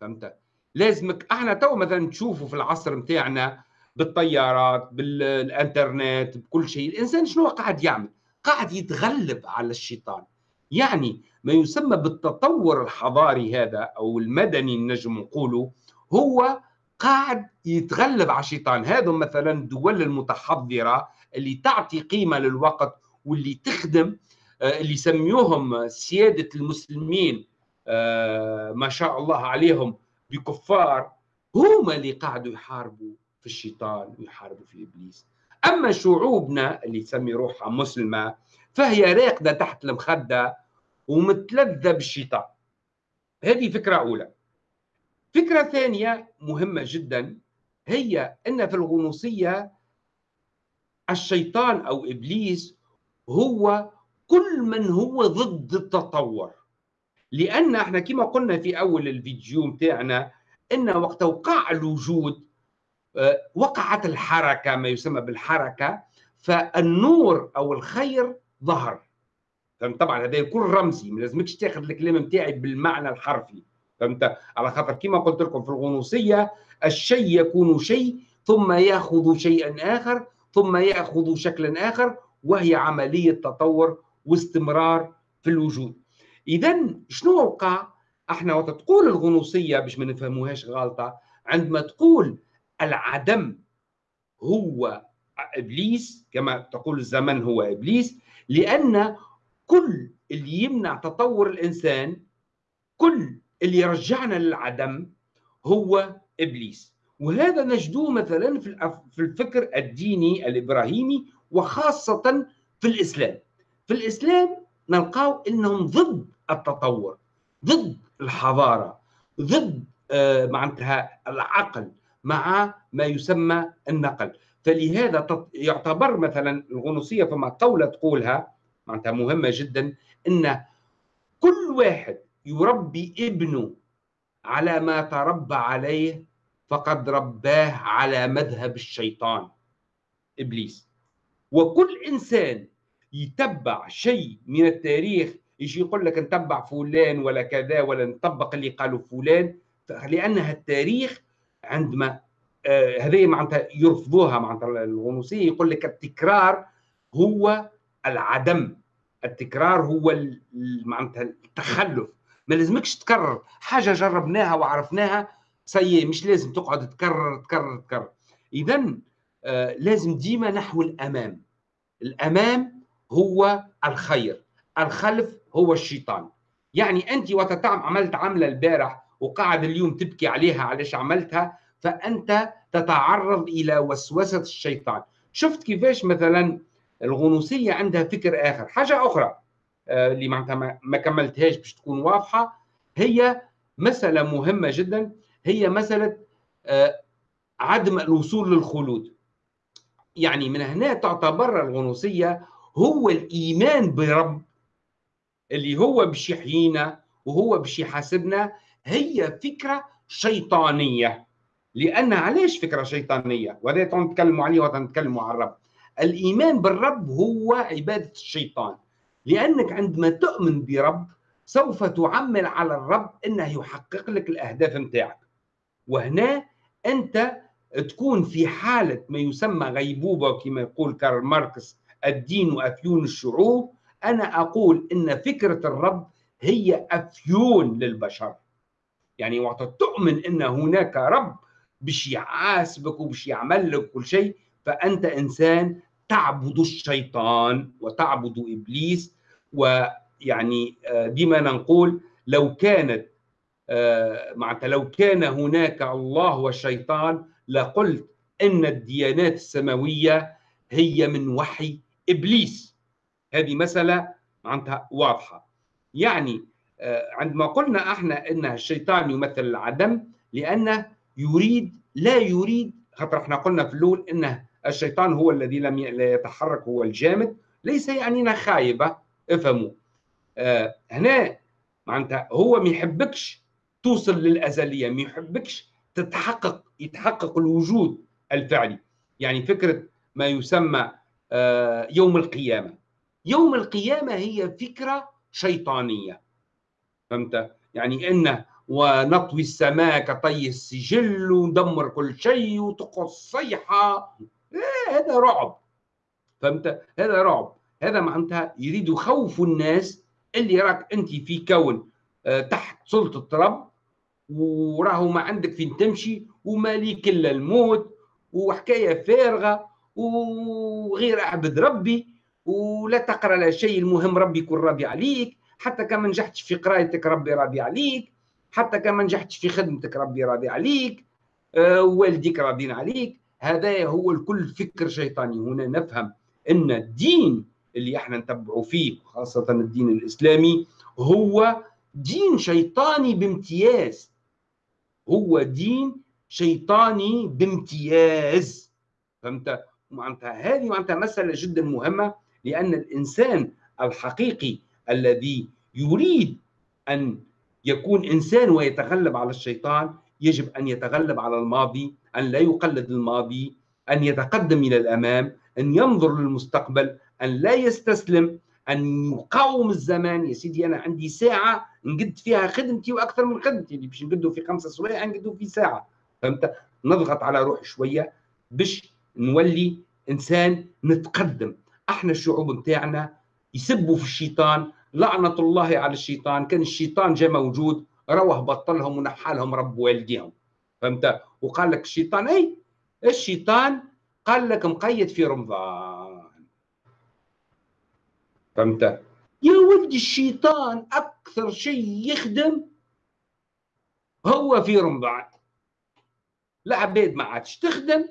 Speaker 1: فهمت؟ لازمك إحنا تو مثلا تشوفوا في العصر متاعنا بالطيارات بالإنترنت بكل شيء الإنسان شنو قاعد يعمل؟ قاعد يتغلب على الشيطان. يعني ما يسمى بالتطور الحضاري هذا أو المدني نجم نقوله هو قاعد يتغلب على الشيطان. هذا مثلا الدول المتحضرة اللي تعطي قيمة للوقت واللي تخدم آه، اللي يسميوهم سيادة المسلمين آه، ما شاء الله عليهم بكفار هم اللي قاعدوا يحاربوا في الشيطان ويحاربوا في إبليس. أما شعوبنا اللي تسمي روحها مسلمة فهي راقده تحت المخدة ومتلذه بالشيطان. هذه فكرة أولى. فكرة ثانية مهمة جدا هي إن في الغنوصية الشيطان أو إبليس هو كل من هو ضد التطور. لأن إحنا كما قلنا في أول الفيديو بتاعنا إن وقت وقع الوجود آه، وقعت الحركة ما يسمى بالحركة فالنور أو الخير ظهر. طبعا هذا يكون رمزي ما لازمكش تاخذ الكلام نتاعي بالمعنى الحرفي. فهمت؟ على خاطر كما قلت لكم في الغنوصية الشيء يكون شيء ثم يأخذ شيئا آخر ثم يأخذ شكلا آخر وهي عملية تطور واستمرار في الوجود. اذا شنو وقع؟ إحنا وقت تقول الغنوصية باش ما نفهموهاش غلطة عندما تقول العدم هو إبليس كما تقول الزمن هو إبليس لأن كل اللي يمنع تطور الإنسان كل اللي يرجعنا للعدم هو إبليس. وهذا نجدوه مثلا في الفكر الديني الإبراهيمي وخاصة في الإسلام. في الإسلام نلقاو إنهم ضد التطور ضد الحضارة ضد آه، معناتها العقل مع ما يسمى النقل. فلهذا يعتبر مثلا الغنوصية فما قوله تقولها معناتها مهمة جدا إن كل واحد يربي ابنه على ما تربى عليه فقد رباه على مذهب الشيطان. إبليس. وكل إنسان يتبع شيء من التاريخ يجي يقول لك نتبع فلان ولا كذا ولا نطبق اللي قالوا فلان لأنها التاريخ عندما آه هذه معناتها يرفضوها معناتها الغنوصية يقول لك التكرار هو العدم. التكرار هو معناتها التخلف. ما لازمكش تكرر. حاجة جربناها وعرفناها سيء مش لازم تقعد تكرر تكرر تكرر. اذا آه لازم ديما نحو الأمام. الأمام هو الخير. الخلف هو الشيطان. يعني أنت وقت عملت عملة البارح وقاعد اليوم تبكي عليها علاش عملتها فأنت تتعرض إلى وسوسة الشيطان. شفت كيفاش مثلا الغنوصية عندها فكر آخر. حاجة أخرى. اللي معناتها ما كملتهاش باش تكون واضحة. هي مسألة مهمة جدا. هي مسألة آه، عدم الوصول للخلود. يعني من هنا تعتبر الغنوصية هو الإيمان برب اللي هو باش يحيينا وهو باش يحاسبنا. هي فكرة شيطانية. لأن علاش فكرة شيطانية؟ وهذا نتكلموا عليه ونتكلموا على الرب. الإيمان بالرب هو عبادة الشيطان. لأنك عندما تؤمن برب سوف تعمل على الرب إنه يحقق لك الأهداف نتاعك وهنا أنت تكون في حالة ما يسمى غيبوبة كما يقول كارل ماركس الدين هو أفيون الشعوب. أنا أقول إن فكرة الرب هي أفيون للبشر. يعني وقت تؤمن إن هناك رب باش يحاسبك وباش يعمل لك كل شيء فأنت إنسان تعبد الشيطان وتعبد إبليس ويعني آه، ديما نقول لو كانت آه، معناتها لو كان هناك الله والشيطان لقلت إن الديانات السماوية هي من وحي إبليس. هذه مسألة معناتها واضحة. يعني آه، عندما قلنا إحنا إن الشيطان يمثل العدم لأنه يريد لا يريد خاطر إحنا قلنا في الأول إنه الشيطان هو الذي لم يتحرك هو الجامد. ليس يعني خايبة. افهموا. آه هنا معناتها هو ما يحبكش توصل للأزلية ما يحبكش تتحقق يتحقق الوجود الفعلي. يعني فكرة ما يسمى آه يوم القيامة. يوم القيامة هي فكرة شيطانية. فهمت؟ يعني إن ونطوي السماء كطي السجل وندمر كل شيء وتقص صيحة هذا رعب. فهمت؟ هذا رعب. هذا معناتها يريد يخوفوا الناس اللي راك أنت في كون آه، تحت سلطة رب وراهو ما عندك فين تمشي وما ليك إلا الموت وحكاية فارغة وغير أعبد ربي ولا تقرأ لا شيء المهم ربي يكون راضي عليك حتى كان ما نجحتش في قرايتك ربي راضي عليك حتى كان ما نجحتش في خدمتك ربي راضي عليك آه والديك راضين عليك. هذا هو الكل فكر شيطاني. هنا نفهم أن الدين اللي إحنا نتبعوا فيه خاصة الدين الإسلامي هو دين شيطاني بامتياز. هو دين شيطاني بامتياز. فهمت؟ معناتها هذه معناتها مسألة جدا مهمة لأن الإنسان الحقيقي الذي يريد أن يكون إنسان ويتغلب على الشيطان يجب أن يتغلب على الماضي أن لا يقلد الماضي أن يتقدم إلى الأمام أن ينظر للمستقبل أن لا يستسلم أن يقاوم الزمان. يا سيدي أنا عندي ساعة نقد فيها خدمتي وأكثر من خدمتي اللي باش نقدو في خمسة سوايع نقدو في ساعة. فهمت؟ نضغط على روحي شوية باش نولي إنسان نتقدم. أحنا الشعوب نتاعنا يسبوا في الشيطان. لعنة الله على الشيطان. كان الشيطان جاء موجود روح بطلهم ونحالهم رب والديهم. فهمت؟ وقال لك الشيطان إي الشيطان قال لك مقيد في رمضان. فهمت؟ يا ولد الشيطان أكثر شيء يخدم هو في رمضان. العباد ما عادش تخدم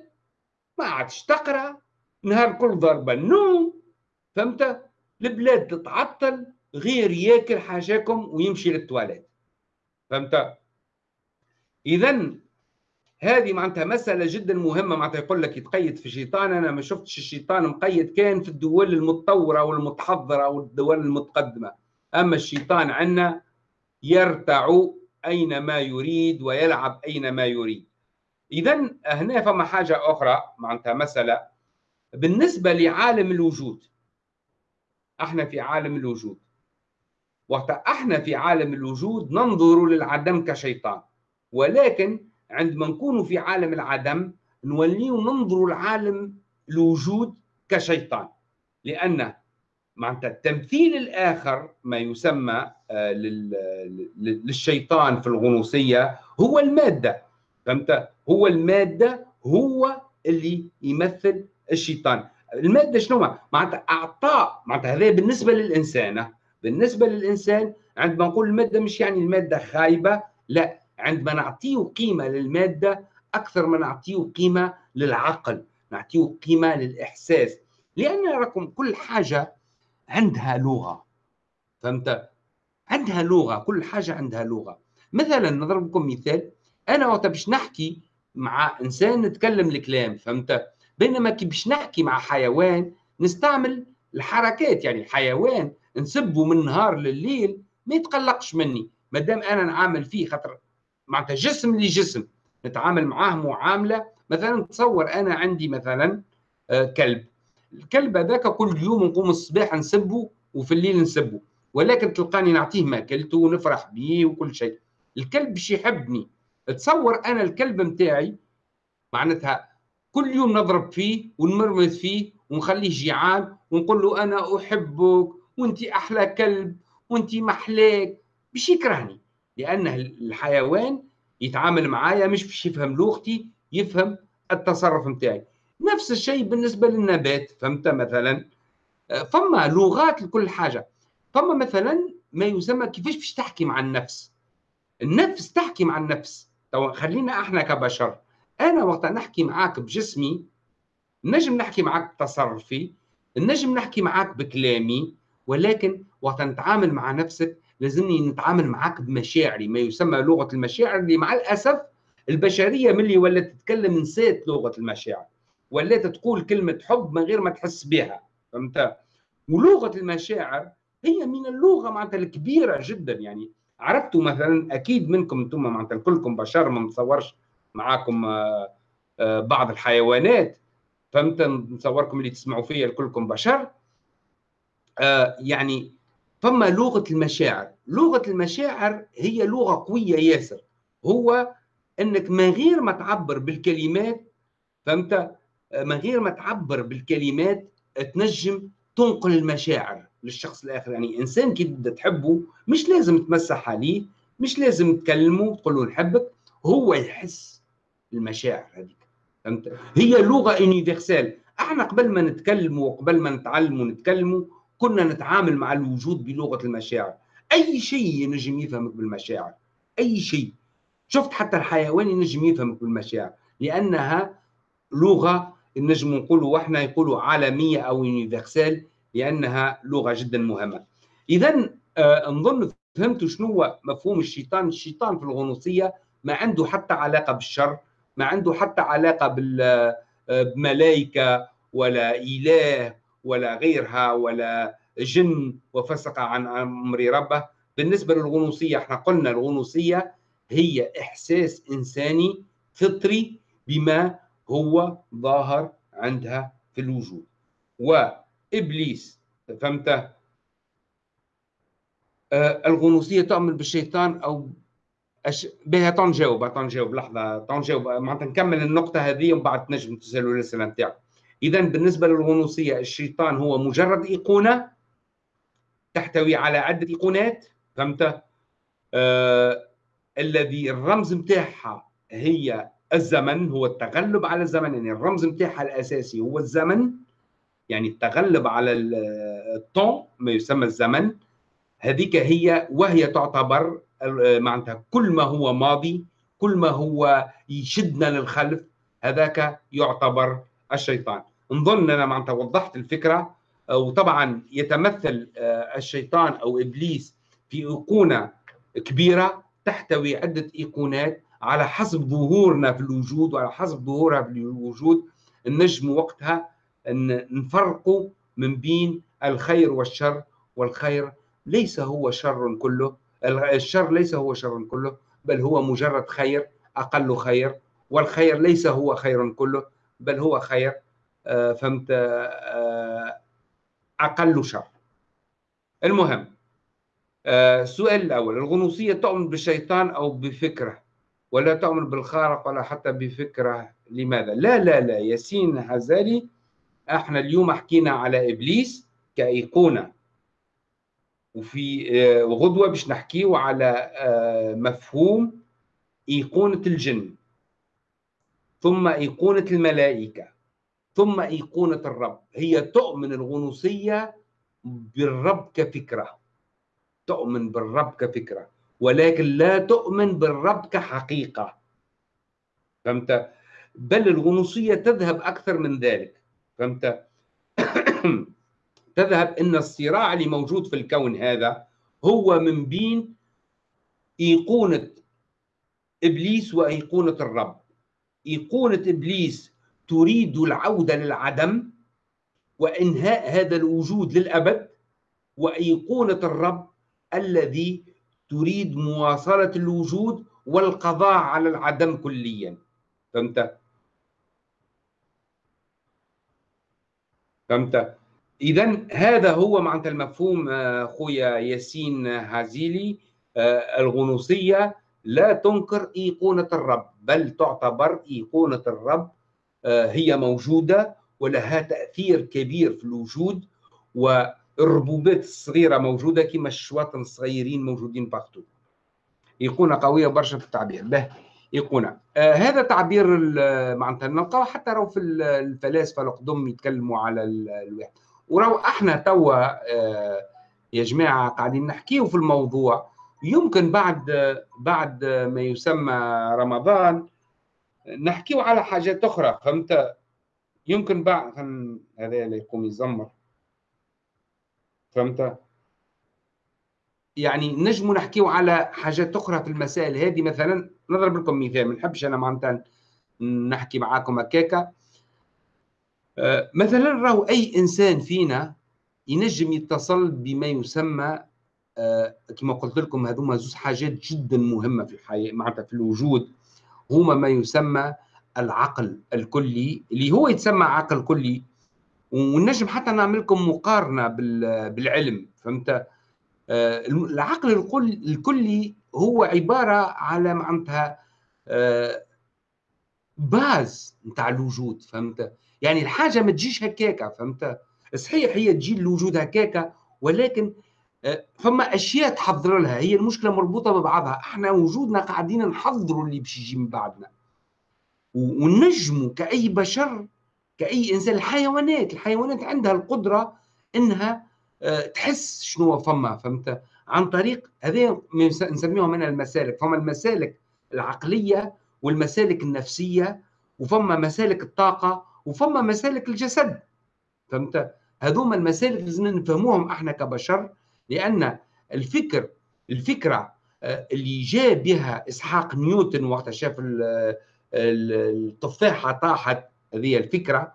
Speaker 1: ما عادش تقرأ نهار كل ضربة النوم. فهمت؟ البلاد تتعطل غير ياكل حاجاكم ويمشي للتواليت. فهمت؟ اذا هذه معناتها مسألة جدا مهمة معناتها يقول لك يتقيد في الشيطان أنا ما شفتش الشيطان مقيد كان في الدول المتطورة والمتحضرة والدول المتقدمة. أما الشيطان عندنا يرتع أينما يريد ويلعب أينما يريد. إذا هنا فما حاجة أخرى معناتها مسألة بالنسبة لعالم الوجود. إحنا في عالم الوجود. وقت إحنا في عالم الوجود ننظر للعدم كشيطان. ولكن عندما نكون في عالم العدم نولي ننظر لعالم الوجود كشيطان. لأن معناتها التمثيل الآخر ما يسمى آه، للشيطان في الغنوصية هو المادة. فهمت؟ هو المادة هو اللي يمثل الشيطان. المادة شنو؟ معناتها أعطاء. معناتها هذا بالنسبة للإنسان. بالنسبة للإنسان عندما نقول المادة مش يعني المادة خايبة لا عندما نعطيه قيمة للمادة أكثر ما نعطيه قيمة للعقل نعطيه قيمة للإحساس لأن راكم كل حاجة عندها لغة فهمت؟ عندها لغة كل حاجة عندها لغة مثلا نضرب لكم مثال أنا وقت باش نحكي مع إنسان نتكلم الكلام فهمت؟ بينما كي باش نحكي مع حيوان نستعمل الحركات يعني الحيوان نسبه من نهار لليل ما يتقلقش مني. ما دام أنا نعامل فيه خاطر معناتها جسم لجسم نتعامل معاه معاملة. مثلا تصور أنا عندي مثلا آه، كلب. الكلب هذاك كل يوم نقوم الصباح نسبه وفي الليل نسبه ولكن تلقاني نعطيه ماكلته ونفرح به وكل شيء. الكلب باش يحبني. تصور أنا الكلب نتاعي معناتها كل يوم نضرب فيه ونمرمز فيه ونخليه جيعان ونقول له أنا أحبك وانت أحلى كلب وانت محلاك باش يكرهني. لأن الحيوان يتعامل معايا مش باش يفهم لغتي يفهم التصرف نتاعي نفس الشيء بالنسبة للنبات. فهمت؟ مثلا آه، فما لغات لكل حاجة. فما مثلا ما يسمى كيفاش باش تحكي مع النفس. النفس تحكي مع النفس. تو خلينا إحنا كبشر. أنا وقت نحكي معاك بجسمي نجم نحكي معاك بتصرفي نجم نحكي معاك بكلامي. ولكن وقت نتعامل مع نفسك لازمني نتعامل معاك بمشاعري ما يسمى لغة المشاعر اللي مع الأسف البشرية ملي ولات تتكلم نسيت لغة المشاعر ولات تقول كلمة حب من غير ما تحس بها فهمت؟ ولغة المشاعر هي من اللغة معناتها الكبيرة جدا يعني عرفتوا مثلا أكيد منكم أنتم معناتها كلكم بشر ما نتصورش معاكم آه، آه، بعض الحيوانات فهمت؟ نتصوركم اللي تسمعوا فيا كلكم بشر. يعني فما لغة المشاعر. لغة المشاعر هي لغة قوية ياسر. هو إنك من غير ما تعبر بالكلمات فهمت؟ من غير ما تعبر بالكلمات تنجم تنقل المشاعر للشخص الآخر. يعني إنسان كي تحبه مش لازم تمسح عليه مش لازم تكلمه تقول له نحبك. هو يحس المشاعر هذيك. فهمت؟ هي لغة يونيفرسال أحنا قبل ما نتكلموا وقبل ما نتعلموا ونتكلموا كنا نتعامل مع الوجود بلغة المشاعر. أي شيء ينجم يفهمك بالمشاعر. أي شيء. شفت حتى الحيوان ينجم يفهمك بالمشاعر. لأنها لغة نجم نقولوا وإحنا يقولوا عالمية أو يونيفرسال لأنها لغة جدا مهمة. اذا آه نظن فهمتوا شنو هو مفهوم الشيطان الشيطان في الغنوصية ما عنده حتى علاقة بالشر ما عنده حتى علاقة آه، بملائكة ولا إله ولا غيرها ولا جن وفسق عن أمر ربه. بالنسبة للغنوصية إحنا قلنا الغنوصية هي إحساس إنساني فطري بما هو ظاهر عندها في الوجود. وإبليس فهمت؟ آه الغنوصية تؤمن بالشيطان أو أش... بها تنجاوب تنجاوب لحظة تنجاوب معناتها نكمل النقطة هذه ومن بعد تنجم تسألوا الأسئلة نتاعك اذا بالنسبة للغنوصية الشيطان هو مجرد إيقونة تحتوي على عدة إيقونات فهمت؟ آه الذي الرمز نتاعها هي الزمن هو التغلب على الزمن يعني الرمز نتاعها الأساسي هو الزمن يعني التغلب على الطون ما يسمى الزمن. هذيك هي وهي تعتبر معناتها كل ما هو ماضي كل ما هو يشدنا للخلف هذاك يعتبر الشيطان. نظن أنا معناتها وضحت الفكرة وطبعا يتمثل آه، الشيطان أو إبليس في أيقونة كبيرة تحتوي عدة إيقونات على حسب ظهورنا في الوجود وعلى حسب ظهورها في الوجود. النجم وقتها نفرقوا من بين الخير والشر والخير ليس هو شر كله الشر ليس هو شر كله بل هو مجرد خير أقل خير والخير ليس هو خير كله. بل هو خير. آه، فهمت؟ آه، أقل شر. المهم السؤال آه، الأول الغنوصية تؤمن بالشيطان أو بفكره؟ ولا تؤمن بالخارق ولا حتى بفكره؟ لماذا؟ لا لا لا ياسين هزالي إحنا اليوم حكينا على إبليس كأيقونة. وفي غدوه باش نحكيو على مفهوم إيقونة الجن. ثم إيقونة الملائكة ثم إيقونة الرب. هي تؤمن الغنوصية بالرب كفكرة تؤمن بالرب كفكرة ولكن لا تؤمن بالرب كحقيقة. فهمت؟ بل الغنوصية تذهب أكثر من ذلك. فهمت؟ تذهب إن الصراع اللي موجود في الكون هذا هو من بين إيقونة إبليس وإيقونة الرب. ايقونه إبليس تريد العودة للعدم وإنهاء هذا الوجود للأبد وأيقونة الرب الذي تريد مواصلة الوجود والقضاء على العدم كليا. فهمت؟ فهمت؟ اذا هذا هو معناتها المفهوم آه، خويا ياسين هازيلي آه، الغنوصية. لا تنكر إيقونة الرب بل تعتبر إيقونة الرب آه، هي موجودة ولها تأثير كبير في الوجود والربوبات الصغيرة موجودة كما الشواطن الصغيرين موجودين باغتو إيقونة قوية برشا في التعبير. به إيقونة. آه هذا تعبير معناتها نلقاو حتى راهو في الفلاسفة القدم يتكلموا على الواحد. وراهو إحنا توا آه يا جماعة قاعدين نحكيو في الموضوع يمكن بعد بعد ما يسمى رمضان نحكيو على حاجات أخرى فهمت؟ يمكن بعد هذا اللي يقوم يزمر. فهمت؟ يعني نجموا نحكيو على حاجات أخرى في المسائل هذه. مثلا نضرب لكم مثال ما نحبش أنا معناتها نحكي معاكم هكاكا. آه، مثلا راهو أي إنسان فينا ينجم يتصل بما يسمى كما قلت لكم هذوما زوج حاجات جدا مهمة في الحياة معناتها في الوجود. هما ما يسمى العقل الكلي اللي هو يتسمى عقل كلي. ونجم حتى نعمل لكم مقارنة بالعلم فهمت؟ آه، العقل الكلي هو عبارة على معناتها آه، باز نتاع الوجود فهمت؟ يعني الحاجة ما تجيش هكاكا فهمت؟ صحيح هي تجي الوجود هكاكا ولكن آه، فما أشياء تحضر لها هي المشكلة مربوطة ببعضها. إحنا وجودنا قاعدين نحضروا اللي باش يجي من بعدنا. ونجموا كأي بشر كأي إنسان الحيوانات الحيوانات عندها القدرة إنها آه، تحس شنو فما فهمت؟ عن طريق هذا نسميهم من المسالك. فما المسالك العقلية والمسالك النفسية وفما مسالك الطاقة وفما مسالك الجسد. فهمت؟ هذوما المسالك لازم نفهموهم إحنا كبشر لأن الفكر الفكرة آه، اللي جاء بها إسحاق نيوتن وقت شاف التفاحة طاحت هذه الفكرة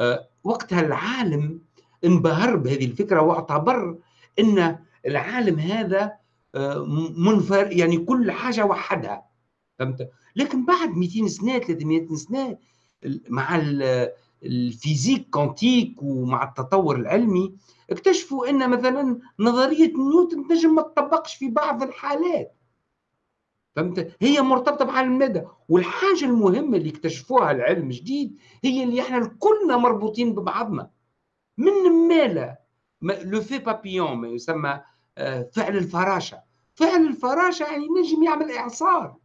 Speaker 1: آه، وقتها العالم انبهر بهذه الفكرة واعتبر إن العالم هذا آه، منفر يعني كل حاجة وحدها فهمت؟ لكن بعد 200 سنة 300 سنة مع ال physique quantique ومع التطور العلمي اكتشفوا إن مثلا نظرية نيوتن تنجم ما تطبقش في بعض الحالات. فهمت؟ هي مرتبطة بعالم المدى والحاجة المهمة اللي اكتشفوها العلم الجديد هي اللي إحنا كلنا مربوطين ببعضنا. من مالا لو في بابيون ما يسمى آه، فعل الفراشة. فعل الفراشة يعني نجم يعمل إعصار.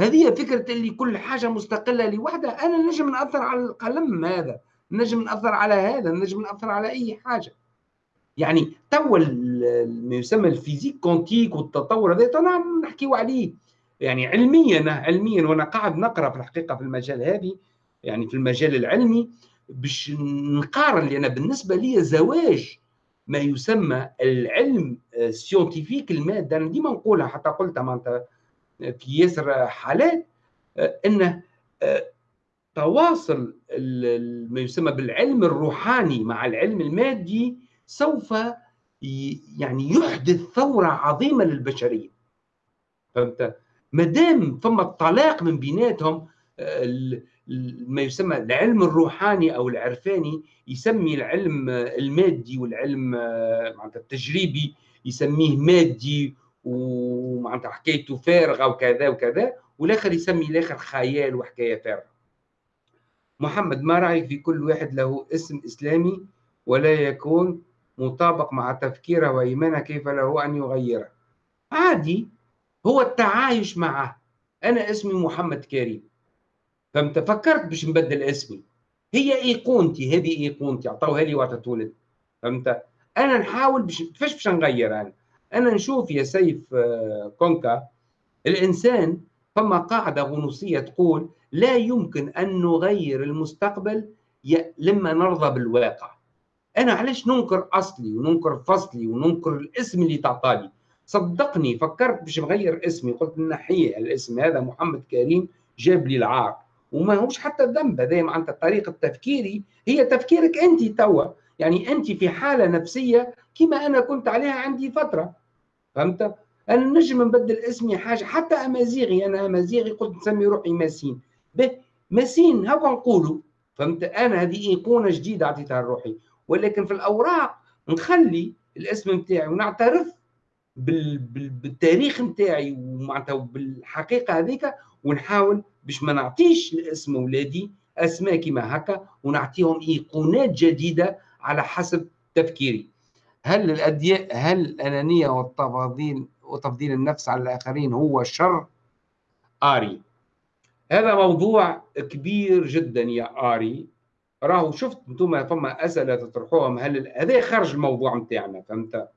Speaker 1: هذه فكرة اللي كل حاجة مستقلة لوحدها. أنا نجم نأثر على القلم هذا نجم نأثر على هذا نجم نأثر على أي حاجة. يعني توا ما يسمى ال physique quantique والتطور هذا أنا نحكيو عليه. يعني علميا علميا. وأنا قاعد نقرأ في الحقيقة في المجال هذه يعني في المجال العلمي باش نقارن. لأن بالنسبة لي زواج ما يسمى العلم ال scientifique المادة أنا ديما نقولها حتى قلتها معناتها في ياسر حالات إنه تواصل ما يسمى بالعلم الروحاني مع العلم المادي سوف يعني يحدث ثورة عظيمة للبشرية. فهمت؟ ما دام فما الطلاق من بيناتهم ما يسمى العلم الروحاني أو العرفاني يسمي العلم المادي والعلم التجريبي يسميه مادي ومعناتها حكايته فارغه وكذا وكذا والآخر يسمي الآخر خيال وحكاية فارغة. محمد ما رايك في كل واحد له اسم إسلامي ولا يكون مطابق مع تفكيره وإيمانه كيف له أن يغيره. عادي هو التعايش معه. أنا اسمي محمد كريم. فهمت فكرت باش نبدل اسمي. هي إيقونتي هذه إيقونتي عطوها لي وقت تولد فهمت؟ أنا نحاول باش كيفاش باش نغير أنا؟ أنا نشوف يا سيف آه، كونكا الإنسان فما قاعدة غنوصية تقول لا يمكن أن نغير المستقبل لما نرضى بالواقع. أنا علاش ننكر أصلي وننكر فصلي وننكر الاسم اللي تعطالي صدقني فكرت باش نغير اسمي قلت نحيه الاسم هذا محمد كريم جاب لي العار. وما هوش حتى ذنب هذا معناتها طريقة تفكيري هي تفكيرك انت توا. يعني انت في حالة نفسية كما أنا كنت عليها عندي فترة. فهمت؟ أنا نجم نبدل اسمي حاجة حتى أمازيغي أنا أمازيغي قلت نسمي روحي ماسين. به ماسين هكا نقولوا. فهمت؟ أنا هذه إيقونة جديدة اعطيتها لروحي. ولكن في الأوراق نخلي الاسم نتاعي ونعترف بالتاريخ نتاعي ومعناتها بالحقيقة هذيك ونحاول باش ما نعطيش لاسم اولادي أسماء كما هكا ونعطيهم إيقونات جديدة على حسب تفكيري. هل الأدياء هل الأنانية والتفاضيل وتفضيل النفس على الآخرين هو شر؟ آري. هذا موضوع كبير جدا يا آري. راهو شفت أنتم فما أسئلة تطرحوهم. هل هذا خارج الموضوع نتاعنا فهمت؟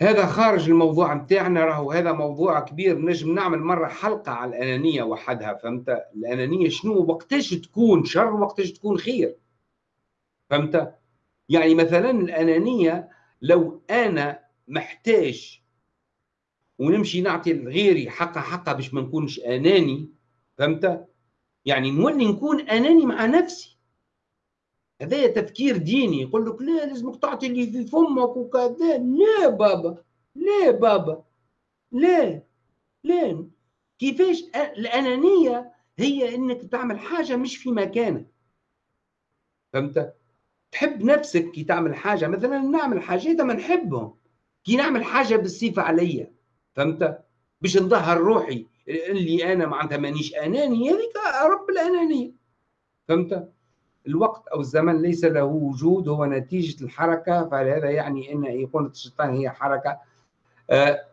Speaker 1: هذا خارج الموضوع نتاعنا. راهو هذا موضوع كبير. نجم نعمل مرة حلقة على الأنانية وحدها فهمت؟ الأنانية شنو؟ وقتاش تكون شر وقتاش تكون خير فهمت؟ يعني مثلا الأنانية لو أنا محتاج ونمشي نعطي لغيري حقه حقه باش ما نكونش أناني فهمت؟ يعني نولي نكون أناني مع نفسي. هذا تفكير ديني يقول لك لا لازمك تعطي اللي في فمك وكذا. لا بابا لا بابا لا لا. كيفاش؟ الأنانية هي إنك تعمل حاجة مش في مكانك. فهمت؟ تحب نفسك كي تعمل حاجة مثلا نعمل حاجات ما نحبهم. كي نعمل حاجة بالصفة عليا فهمت؟ باش نظهر روحي. اللي أنا معناتها مانيش أناني هذيك رب الأنانية. فهمت؟ الوقت أو الزمن ليس له وجود هو نتيجة الحركة. فهذا يعني إن ايقونه الشيطان هي حركة. آه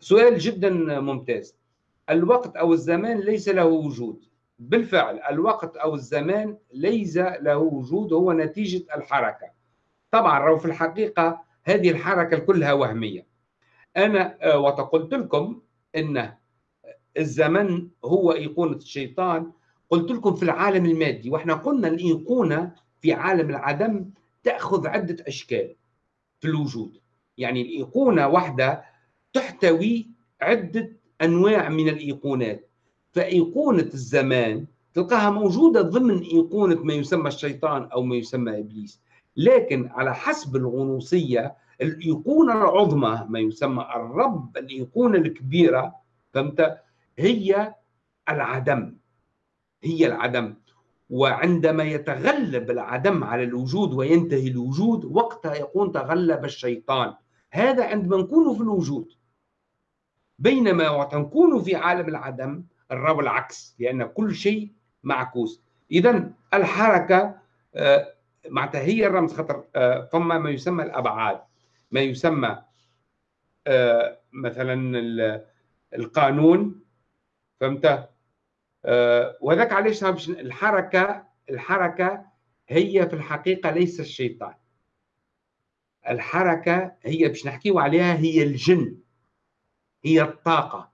Speaker 1: سؤال جدا ممتاز. الوقت أو الزمان ليس له وجود. بالفعل الوقت أو الزمان ليس له وجود هو نتيجة الحركة. طبعا لو في الحقيقة هذه الحركة كلها وهمية. أنا آه، وقلت لكم إن الزمن هو إيقونة الشيطان. قلت لكم في العالم المادي وإحنا قلنا الإيقونة في عالم العدم تأخذ عدة أشكال في الوجود. يعني الإيقونة واحدة تحتوي عدة أنواع من الإيقونات. فإيقونة الزمان تلقاها موجودة ضمن إيقونة ما يسمى الشيطان أو ما يسمى إبليس. لكن على حسب الغنوصية الإيقونة العظمى ما يسمى الرب الإيقونة الكبيرة فهمت؟ هي العدم. هي العدم. وعندما يتغلب العدم على الوجود وينتهي الوجود وقتها يكون تغلب الشيطان. هذا عندما نكون في الوجود. بينما وقت نكون في عالم العدم الرب العكس لأن كل شيء معكوس. إذا الحركة آه، معناتها هي الرمز خطر آه، فما ما يسمى الأبعاد. ما يسمى آه، مثلا القانون فهمت؟ وذاك علاش الحركة الحركة هي في الحقيقة ليس الشيطان. الحركة هي باش نحكيو عليها هي الجن هي الطاقة.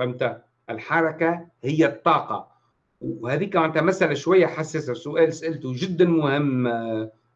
Speaker 1: فهمت؟ الحركة هي الطاقة. وهذيك معناتها مسألة شوية حساسة سؤال سألته جدا مهم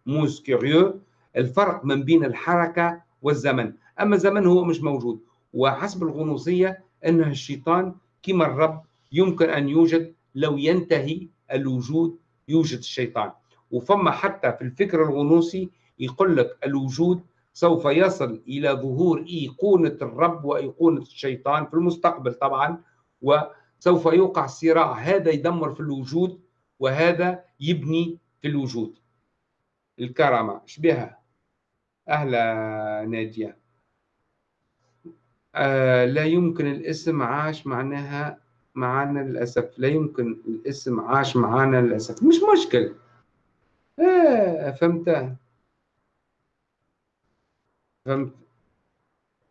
Speaker 1: موس كيريو. الفرق من بين الحركة والزمن. أما الزمن هو مش موجود. وحسب الغنوصية أنه الشيطان كما الرب يمكن أن يوجد لو ينتهي الوجود يوجد الشيطان. وفما حتى في الفكر الغنوصي يقول لك الوجود سوف يصل إلى ظهور أيقونة الرب وأيقونة الشيطان في المستقبل طبعا وسوف يوقع صراع. هذا يدمر في الوجود وهذا يبني في الوجود. الكرامة شبيها أهلا نادية آه لا يمكن الاسم عاش معناها معانا للأسف. لا يمكن الاسم عاش معانا للأسف. مش مشكل آه فهمت فهمت؟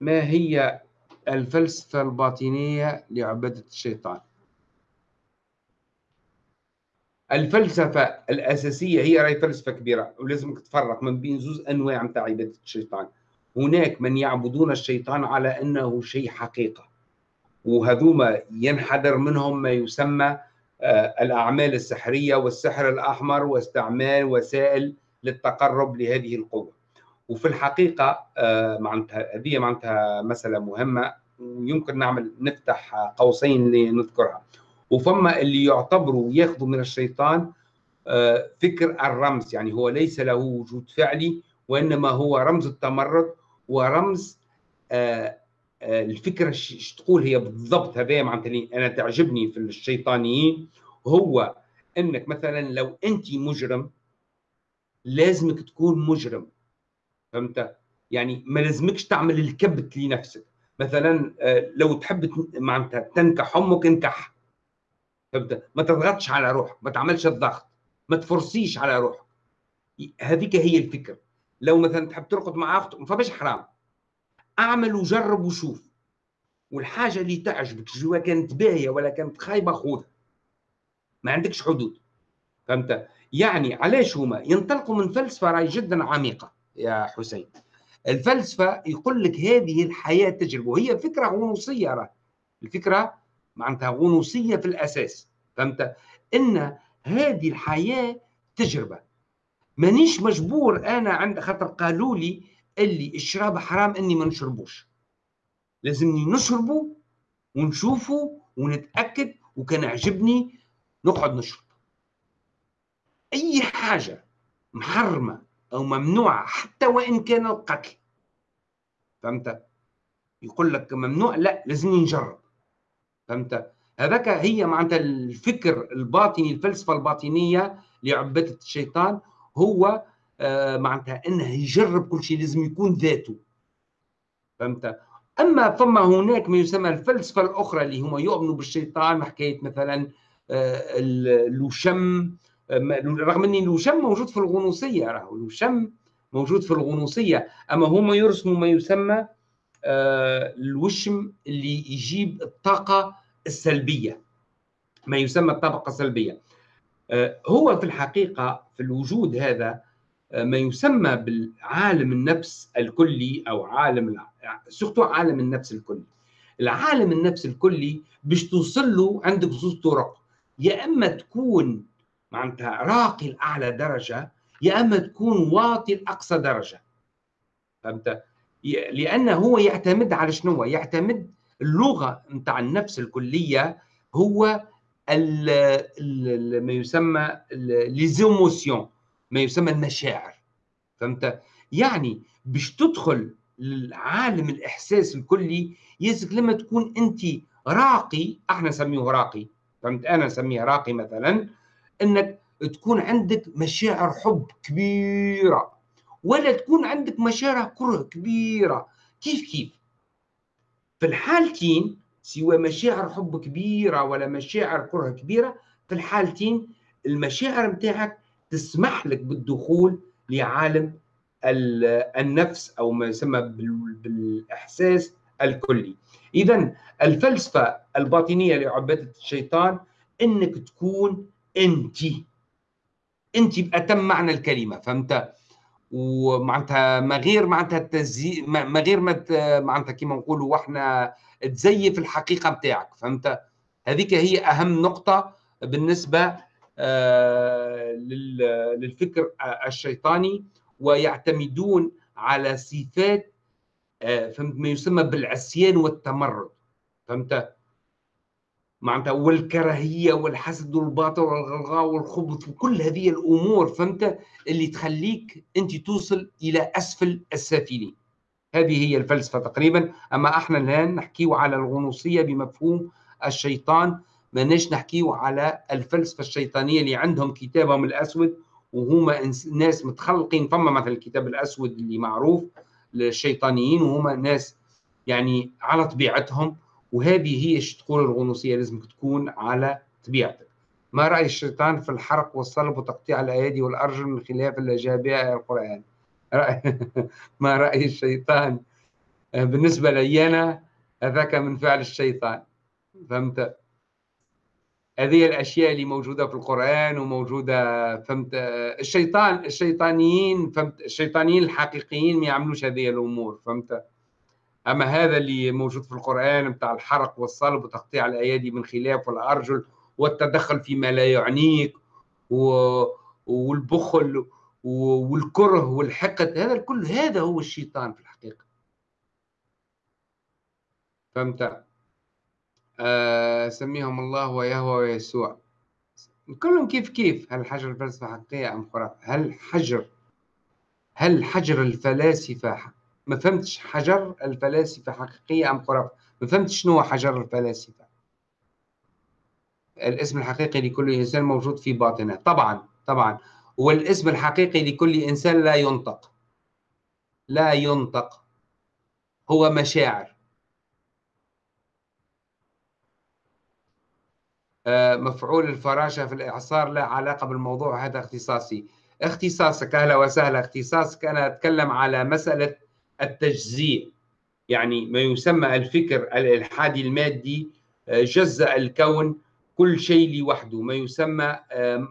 Speaker 1: ما هي الفلسفة الباطنية لعبادة الشيطان؟ الفلسفة الأساسية هي راهي فلسفة كبيرة ولازمك تفرق من بين زوز أنواع متاع عبادة الشيطان. هناك من يعبدون الشيطان على أنه شيء حقيقة وهذوما ينحدر منهم ما يسمى آه، الأعمال السحرية والسحر الأحمر واستعمال وسائل للتقرب لهذه القوة. وفي الحقيقة آه، معناتها هذه معناتها مسألة مهمة ويمكن نعمل نفتح قوسين لنذكرها. وفما اللي يعتبروا ياخذوا من الشيطان آه، فكر الرمز يعني هو ليس له وجود فعلي وإنما هو رمز التمرد ورمز آه، الفكرة إيش تقول هي بالضبط هذا معناتها أنا تعجبني في الشيطانيين. هو إنك مثلا لو انت مجرم لازمك تكون مجرم. فهمت؟ يعني ما لازمكش تعمل الكبت لنفسك. مثلا آه، لو تحب معناتها تنكح أمك انكح. فهمت؟ ما تضغطش على روحك ما تعملش الضغط. ما تفرسيش على روحك. هذيك هي الفكرة. لو مثلا تحب ترقد مع أختك ما فماش حرام. أعمل وجرب وشوف. والحاجة اللي تعجبك سواء كانت باهية ولا كانت خايبة خذها. ما عندكش حدود. فهمت؟ يعني علاش هما؟ ينطلقوا من فلسفة راي جدا عميقة. يا حسين. الفلسفة يقول لك هذه الحياة تجربة وهي فكرة غنوصية راه. الفكرة معناتها غنوصية في الأساس فهمت؟ إن هذه الحياة تجربة. مانيش مجبور أنا عند خاطر قالوا لي اللي الشراب حرام إني ما نشربوش. لازمني نشربه ونشوفه ونتأكد وكان عجبني نقعد نشرب. أي حاجة محرمة أو ممنوعة حتى وإن كان القتل فهمت؟ يقول لك ممنوع لا لازم نجرب فهمت؟ هذاك هي معناتها الفكر الباطني الفلسفة الباطنية لعبادة الشيطان هو آه، معناتها إنه يجرب كل شيء لازم يكون ذاته فهمت أما فما هناك ما يسمى الفلسفة الأخرى اللي هم يؤمنوا بالشيطان حكاية مثلا آه، الوشم رغم أن الوشم موجود في الغنوصية راهو الوشم موجود في الغنوصية. أما هم يرسموا ما يسمى آه، الوشم اللي يجيب الطاقة السلبية. ما يسمى الطاقه السلبية. آه، هو في الحقيقة في الوجود هذا آه، ما يسمى بالعالم النفس الكلي أو عالم سورتو عالم النفس الكلي. العالم النفس الكلي باش توصل له عندك زوج طرق. يا إما تكون معناتها راقي لاعلى درجة يا أما تكون واطي لأقصى درجة. فهمت؟ لأنه هو يعتمد على شنو؟ يعتمد اللغة نتاع النفس الكلية هو ال ال ما يسمى ليزيموسيون ما يسمى المشاعر. فهمت؟ يعني باش تدخل لعالم الإحساس الكلي يلزمك لما تكون أنت راقي أحنا نسميه راقي. فهمت؟ أنا نسميه راقي مثلا. إنك تكون عندك مشاعر حب كبيرة ولا تكون عندك مشاعر كره كبيرة. كيف كيف؟ في الحالتين سواء مشاعر حب كبيرة ولا مشاعر كره كبيرة في الحالتين المشاعر متاعك تسمح لك بالدخول لعالم النفس أو ما يسمى بالإحساس الكلي. اذا الفلسفة الباطنية لعبادة الشيطان إنك تكون انت. انت باتم معنى الكلمة فهمت؟ ومعناتها ما غير معناتها التزي ما غير ما معناتها كيما نقولوا وإحنا تزيف الحقيقة نتاعك فهمت؟ هذيك هي أهم نقطة بالنسبة آه، للفكر الشيطاني ويعتمدون على صفات آه، فهمت؟ ما يسمى بالعصيان والتمرد فهمت؟ معناتها والكراهية والحسد والباطل والغلغاء والخبث وكل هذه الأمور فهمت؟ اللي تخليك أنت توصل إلى أسفل السافلين. هذه هي الفلسفة تقريبا. أما إحنا الآن نحكيو على الغنوصية بمفهوم الشيطان ماناش نحكيو على الفلسفة الشيطانية اللي عندهم كتابهم الأسود وهما ناس متخلقين. فما مثلا الكتاب الأسود اللي معروف للشيطانيين وهما ناس يعني على طبيعتهم وهذه هي تقول الغنوصية لازم تكون على طبيعتك. ما رأي الشيطان في الحرق والصلب وتقطيع الأيادي والأرجل من خلاف الاجابه القرآن؟ رأي ما رأي الشيطان؟ بالنسبة لي أنا هذاك من فعل الشيطان. فهمت؟ هذه الأشياء اللي موجودة في القرآن وموجودة فهمت؟ الشيطان الشيطانيين فهمت؟ الشيطانيين الحقيقيين ما يعملوش هذه الأمور فهمت؟ أما هذا اللي موجود في القرآن بتاع الحرق والصلب وتقطيع الأيادي من خلاف والأرجل والتدخل فيما لا يعنيك و... والبخل والكره والحقد هذا الكل هذا هو الشيطان في الحقيقة. فهمت؟ آه سميهم الله ويهوى ويسوع. كلهم كيف كيف؟ هل حجر الفلسفة حقيقية أم خرافه هل حجر هل حجر الفلاسفة ما فهمتش حجر الفلاسفة حقيقية أم خرافة. ما فهمتش شنو هو حجر الفلاسفة. الاسم الحقيقي لكل إنسان موجود في باطنه. طبعا طبعا. والاسم الحقيقي لكل إنسان لا ينطق. لا ينطق. هو مشاعر. آه، مفعول الفراشة في الإعصار لا علاقة بالموضوع هذا اختصاصي. اختصاصك أهلا وسهلا. اختصاصك أنا أتكلم على مسألة التجزيء يعني ما يسمى الفكر الإلحادي المادي آه، جزأ الكون كل شيء لوحده. ما يسمى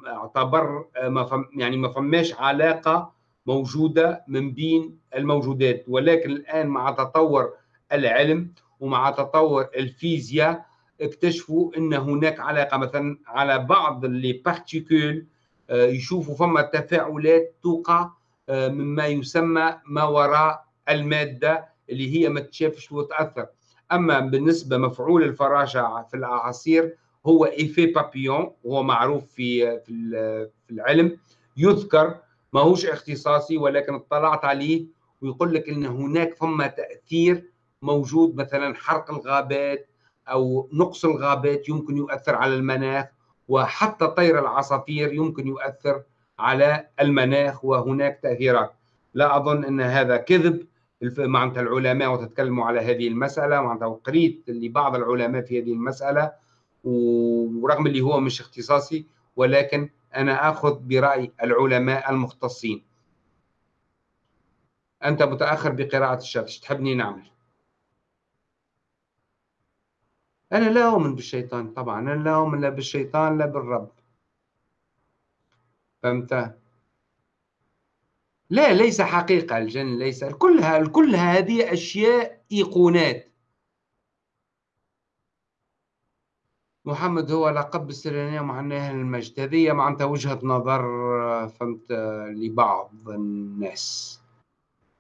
Speaker 1: اعتبر آه، ما يعني ما فماش علاقة موجودة من بين الموجودات. ولكن الآن مع تطور العلم ومع تطور الفيزياء اكتشفوا إن هناك علاقة. مثلا على بعض لي بارتيكول آه، يشوفوا فما تفاعلات توقع مما يسمى ما وراء المادة اللي هي ما تشافش وتأثر. أما بالنسبة مفعول الفراشه في الاعاصير هو ايفي بابيون وهو معروف في في العلم. يذكر ماهوش اختصاصي ولكن اطلعت عليه ويقول لك إن هناك فما تأثير موجود مثلا حرق الغابات أو نقص الغابات يمكن يؤثر على المناخ وحتى طير العصافير يمكن يؤثر على المناخ وهناك تأثيرات. لا أظن إن هذا كذب. معناتها العلماء وتتكلموا على هذه المسألة معناتها وقريت لبعض العلماء في هذه المسألة ورغم اللي هو مش اختصاصي ولكن أنا آخذ برأي العلماء المختصين. أنت متأخر بقراءة الشات تحبني نعمل؟ أنا لا أؤمن بالشيطان طبعا أنا لا أؤمن لا بالشيطان لا بالرب. فهمت؟ لا ليس حقيقة الجن ليس كلها كلها هذه أشياء إيقونات. محمد هو لقب السريانية معناها المجد هذه معناتها وجهة نظر فهمت لبعض الناس.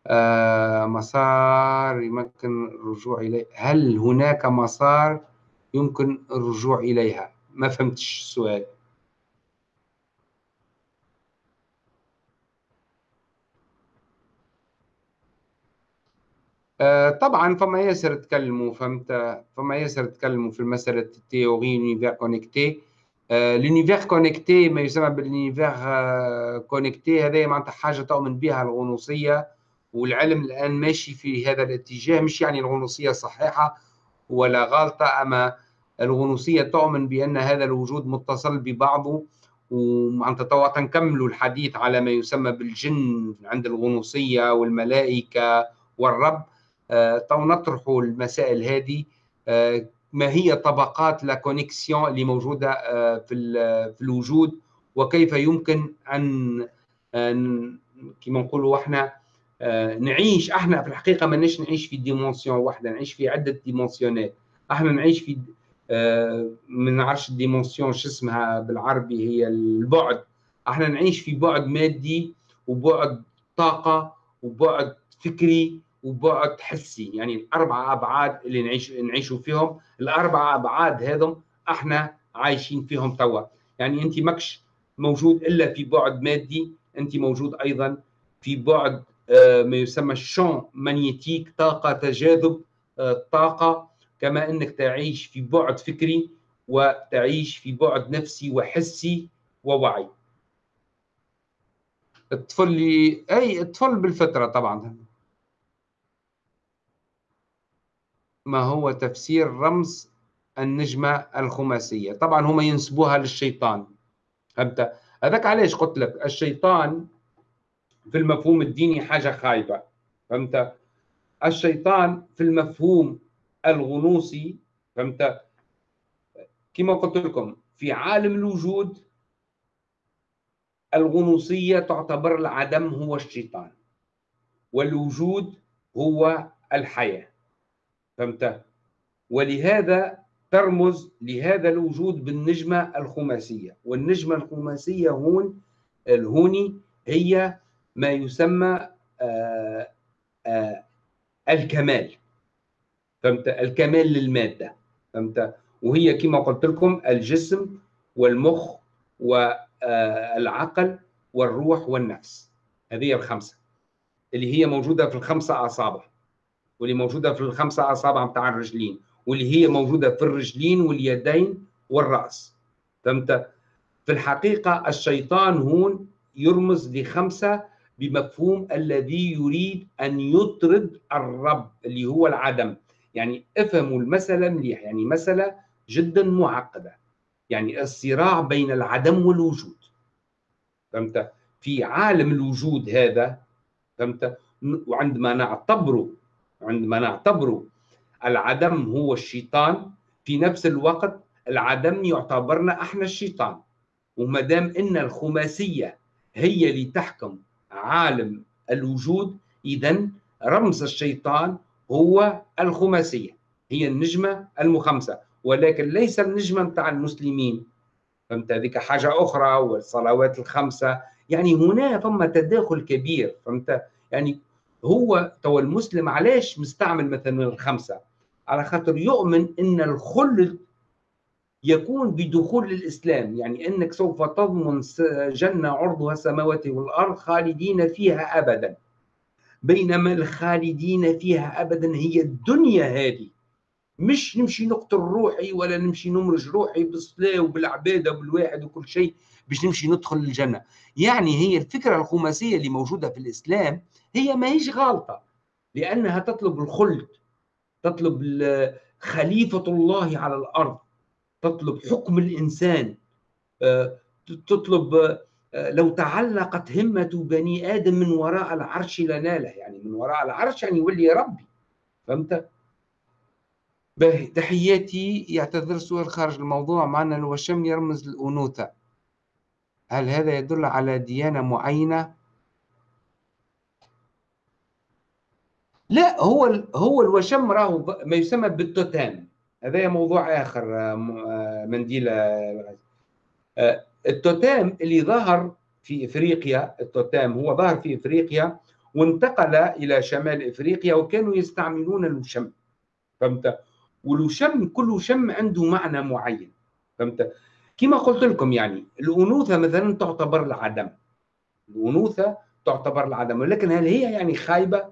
Speaker 1: آه مسار يمكن الرجوع إليه. هل هناك مسار يمكن الرجوع إليها؟ ما فهمتش السؤال. طبعا فما ياسر تكلموا فهمت؟ فما ياسر تكلموا في مساله ال théorie univers connecté l'univers connecté ما يسمى بال univers connecté هذا معناتها حاجة تؤمن بها الغنوصية والعلم الآن ماشي في هذا الاتجاه مش يعني الغنوصية صحيحة ولا غلطة أما الغنوصية تؤمن بأن هذا الوجود متصل ببعضه ومعناتها توا تنكملوا الحديث على ما يسمى بالجن عند الغنوصية والملائكة والرب. آه، تو نطرحوا المسائل هذه. آه، ما هي طبقات la connexion اللي موجودة آه، في في الوجود؟ وكيف يمكن أن كما نقولوا إحنا نعيش؟ إحنا في الحقيقة ما نعيش في dimension واحدة نعيش في عدة dimension ات إحنا نعيش في ما نعرفش ال dimension شو اسمها بالعربي هي البعد. إحنا نعيش في بعد مادي وبعد طاقة وبعد فكري وبعد حسي يعني الأربع أبعاد اللي نعيش نعيشوا فيهم الأربع أبعاد هذم إحنا عايشين فيهم توا. يعني انت ماكش موجود إلا في بعد مادي انت موجود أيضا في بعد آه، ما يسمى الشون مانيتيك طاقة تجاذب آه، طاقة. كما إنك تعيش في بعد فكري وتعيش في بعد نفسي وحسي ووعي. الطفل أي الطفل بالفطرة طبعا. ما هو تفسير رمز النجمة الخماسية. طبعا هم ينسبوها للشيطان. فهمت؟ هذاك علاش قلت لك؟ الشيطان في المفهوم الديني حاجة خايبة. فهمت؟ الشيطان في المفهوم الغنوصي فهمت؟ كما قلت لكم في عالم الوجود الغنوصية تعتبر العدم هو الشيطان والوجود هو الحياة. فهمت؟ ولهذا ترمز لهذا الوجود بالنجمة الخماسية. والنجمة الخماسية هون الهوني هي ما يسمى آآ آه، آآ آه، الكمال. فهمت؟ الكمال للمادة. فهمت؟ وهي كما قلت لكم الجسم والمخ والعقل والروح والنفس. هذه الخمسة. اللي هي موجودة في الخمسة أصابع واللي موجودة في الخمسة اصابع بتاع الرجلين واللي هي موجودة في الرجلين واليدين والرأس. فهمت؟ في الحقيقة الشيطان هون يرمز لخمسة بمفهوم الذي يريد أن يطرد الرب اللي هو العدم. يعني افهموا المسألة مليح يعني مسألة جدا معقدة. يعني الصراع بين العدم والوجود. فهمت؟ في عالم الوجود هذا فهمت؟ وعندما نعتبره عندما نعتبر العدم هو الشيطان في نفس الوقت العدم يعتبرنا إحنا الشيطان. وما دام إن الخماسية هي اللي تحكم عالم الوجود إذا رمز الشيطان هو الخماسية هي النجمة المخمسة. ولكن ليس النجمة بتاع المسلمين. فهمت هذيك حاجة أخرى والصلوات الخمسة. يعني هنا ثم تداخل كبير فهمت؟ يعني هو تو المسلم علاش مستعمل مثلا الخمسة؟ على خاطر يؤمن إن الخلد يكون بدخول الإسلام يعني إنك سوف تضمن جنة عرضها السماوات والأرض خالدين فيها ابدا. بينما الخالدين فيها ابدا هي الدنيا هذه. مش نمشي نقتل روحي ولا نمشي نمرج روحي بالصلاة وبالعبادة وبالواحد وكل شيء. باش نمشي ندخل الجنه يعني هي الفكرة الخماسية اللي موجودة في الإسلام هي ما هيش غلطة. لأنها تطلب الخلد تطلب خليفة الله على الأرض تطلب حكم الإنسان. آه، تطلب آه، لو تعلقت همة بني آدم من وراء العرش لناله. يعني من وراء العرش يعني يولي ربي. فهمت؟ باهي. تحياتي. يعتذر سؤال خارج الموضوع. معنا الوشم يرمز الأنوثة هل هذا يدل على ديانة معينة؟ لا هو هو الوشم راهو ما يسمى بالتوتام هذا موضوع آخر آه، آه، منديل التوتام اللي ظهر في إفريقيا التوتام هو ظهر في إفريقيا وانتقل إلى شمال إفريقيا وكانوا يستعملون الوشم. فهمت؟ والوشم كل وشم عنده معنى معين. فهمت؟ كما قلت لكم يعني الأنوثة مثلا تعتبر العدم. الأنوثة تعتبر العدم. ولكن هل هي يعني خايبة؟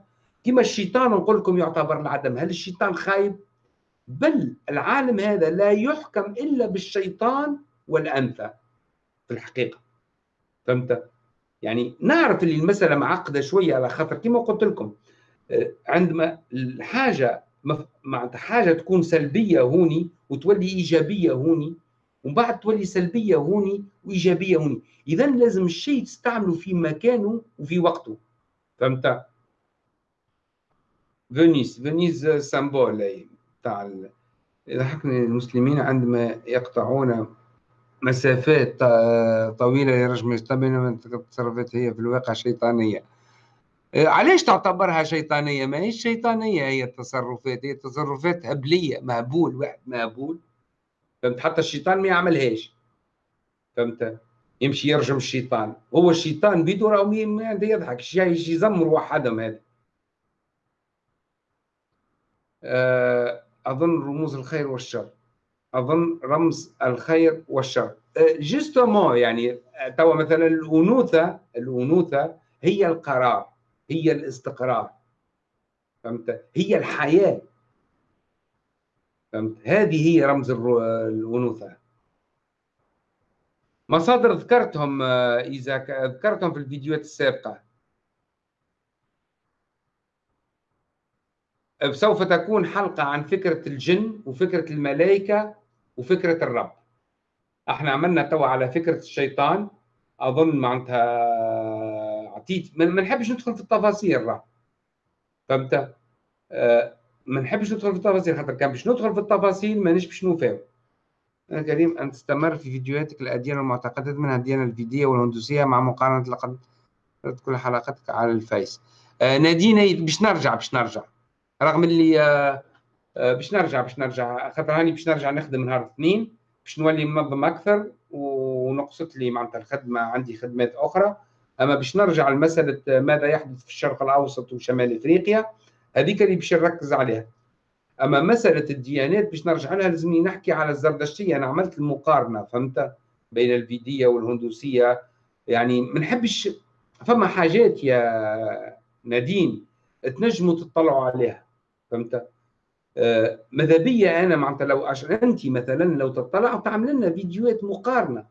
Speaker 1: كما الشيطان نقول لكم يعتبر العدم. هل الشيطان خايب؟ بل العالم هذا لا يحكم إلا بالشيطان والأنثى في الحقيقة. فهمت؟ يعني نعرف اللي المسألة معقدة شوية على خاطر كما قلت لكم آه، عندما الحاجة معناتها حاجة تكون سلبية هوني وتولي إيجابية هوني ومن بعد تولي سلبية هوني وإيجابية هوني. اذا لازم الشيء تستعمله في مكانه وفي وقته. فهمت؟ فينيس فينيس سامبول تاع يضحكني المسلمين عندما يقطعون مسافات طويلة يرجم يستبين من التصرفات هي في الواقع شيطانية. إيه، علاش تعتبرها شيطانية؟ ما هي شيطانية هي التصرفات هي تصرفات هبليه مهبول واحد مهبول. فهمت حتى الشيطان ما يعملهاش. فهمت؟ يمشي يرجم الشيطان. هو الشيطان بيدو راه يضحك. شي يزمر وحدهم هذا. آه، أظن رموز الخير والشر. أظن رمز الخير والشر. جوستومون يعني توا مثلا الأنوثة الأنوثة هي القرار هي الاستقرار. فهمت؟ هي الحياة. فهمت؟ هذه هي رمز الانوثه مصادر ذكرتهم إذا ذكرتهم في الفيديوهات السابقة. سوف تكون حلقة عن فكرة الجن وفكرة الملائكة وفكرة الرب. إحنا عملنا توا على فكرة الشيطان. أظن معناتها عطيت ما نحبش ندخل في التفاصيل راه فهمت؟ آه ما نحبش ندخل في التفاصيل خاطر كان باش ندخل في التفاصيل ما باش نوفاو. أنا كريم أن تستمر في فيديوهاتك الأديان والمعتقدات منها الديانة الفيدية والهندوسية مع مقارنة لقد كل حلقاتك على الفيس. آه نادينا باش نرجع باش نرجع. رغم اللي آه آه، باش نرجع باش نرجع. خاطر هاني باش نرجع نخدم نهار الاثنين باش نولي منظم أكثر ونقصت لي معناتها الخدمة عندي خدمات أخرى. أما باش نرجع لمسألة ماذا يحدث في الشرق الأوسط وشمال إفريقيا هذيك اللي باش نركز عليها. أما مسألة الديانات باش نرجع لها لازمني نحكي على الزردشتية. أنا عملت المقارنة فهمت؟ بين الفيدية والهندوسية. يعني ما نحبش فما حاجات يا نادين تنجموا تطلعوا عليها فهمت؟ آه، ماذا بي أنا معناتها لو انت مثلا لو تطلع وتعمل لنا فيديوهات مقارنة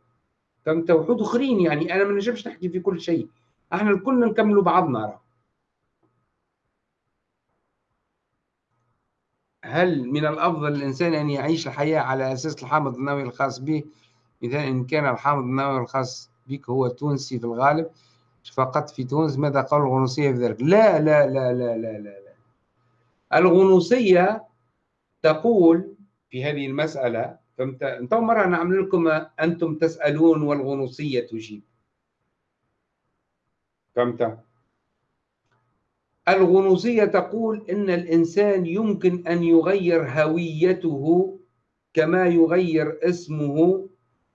Speaker 1: فهمت؟ وحود أخرين يعني. أنا ما نجمش نحكي في كل شيء. إحنا الكل نكملوا بعضنا راه. هل من الأفضل الانسان أن يعيش الحياة على أساس الحامض النووي الخاص به؟ إذا إن كان الحامض النووي الخاص بك هو تونسي في الغالب فقط في تونس ماذا قال الغنوصية في ذلك؟ لا لا لا لا لا لا, لا. الغنوصية تقول في هذه المسألة فهمت؟ أنت مرة نعمل لكم أنتم تسألون والغنوصية تجيب. فهمت؟ الغنوصية تقول إن الإنسان يمكن أن يغير هويته كما يغير اسمه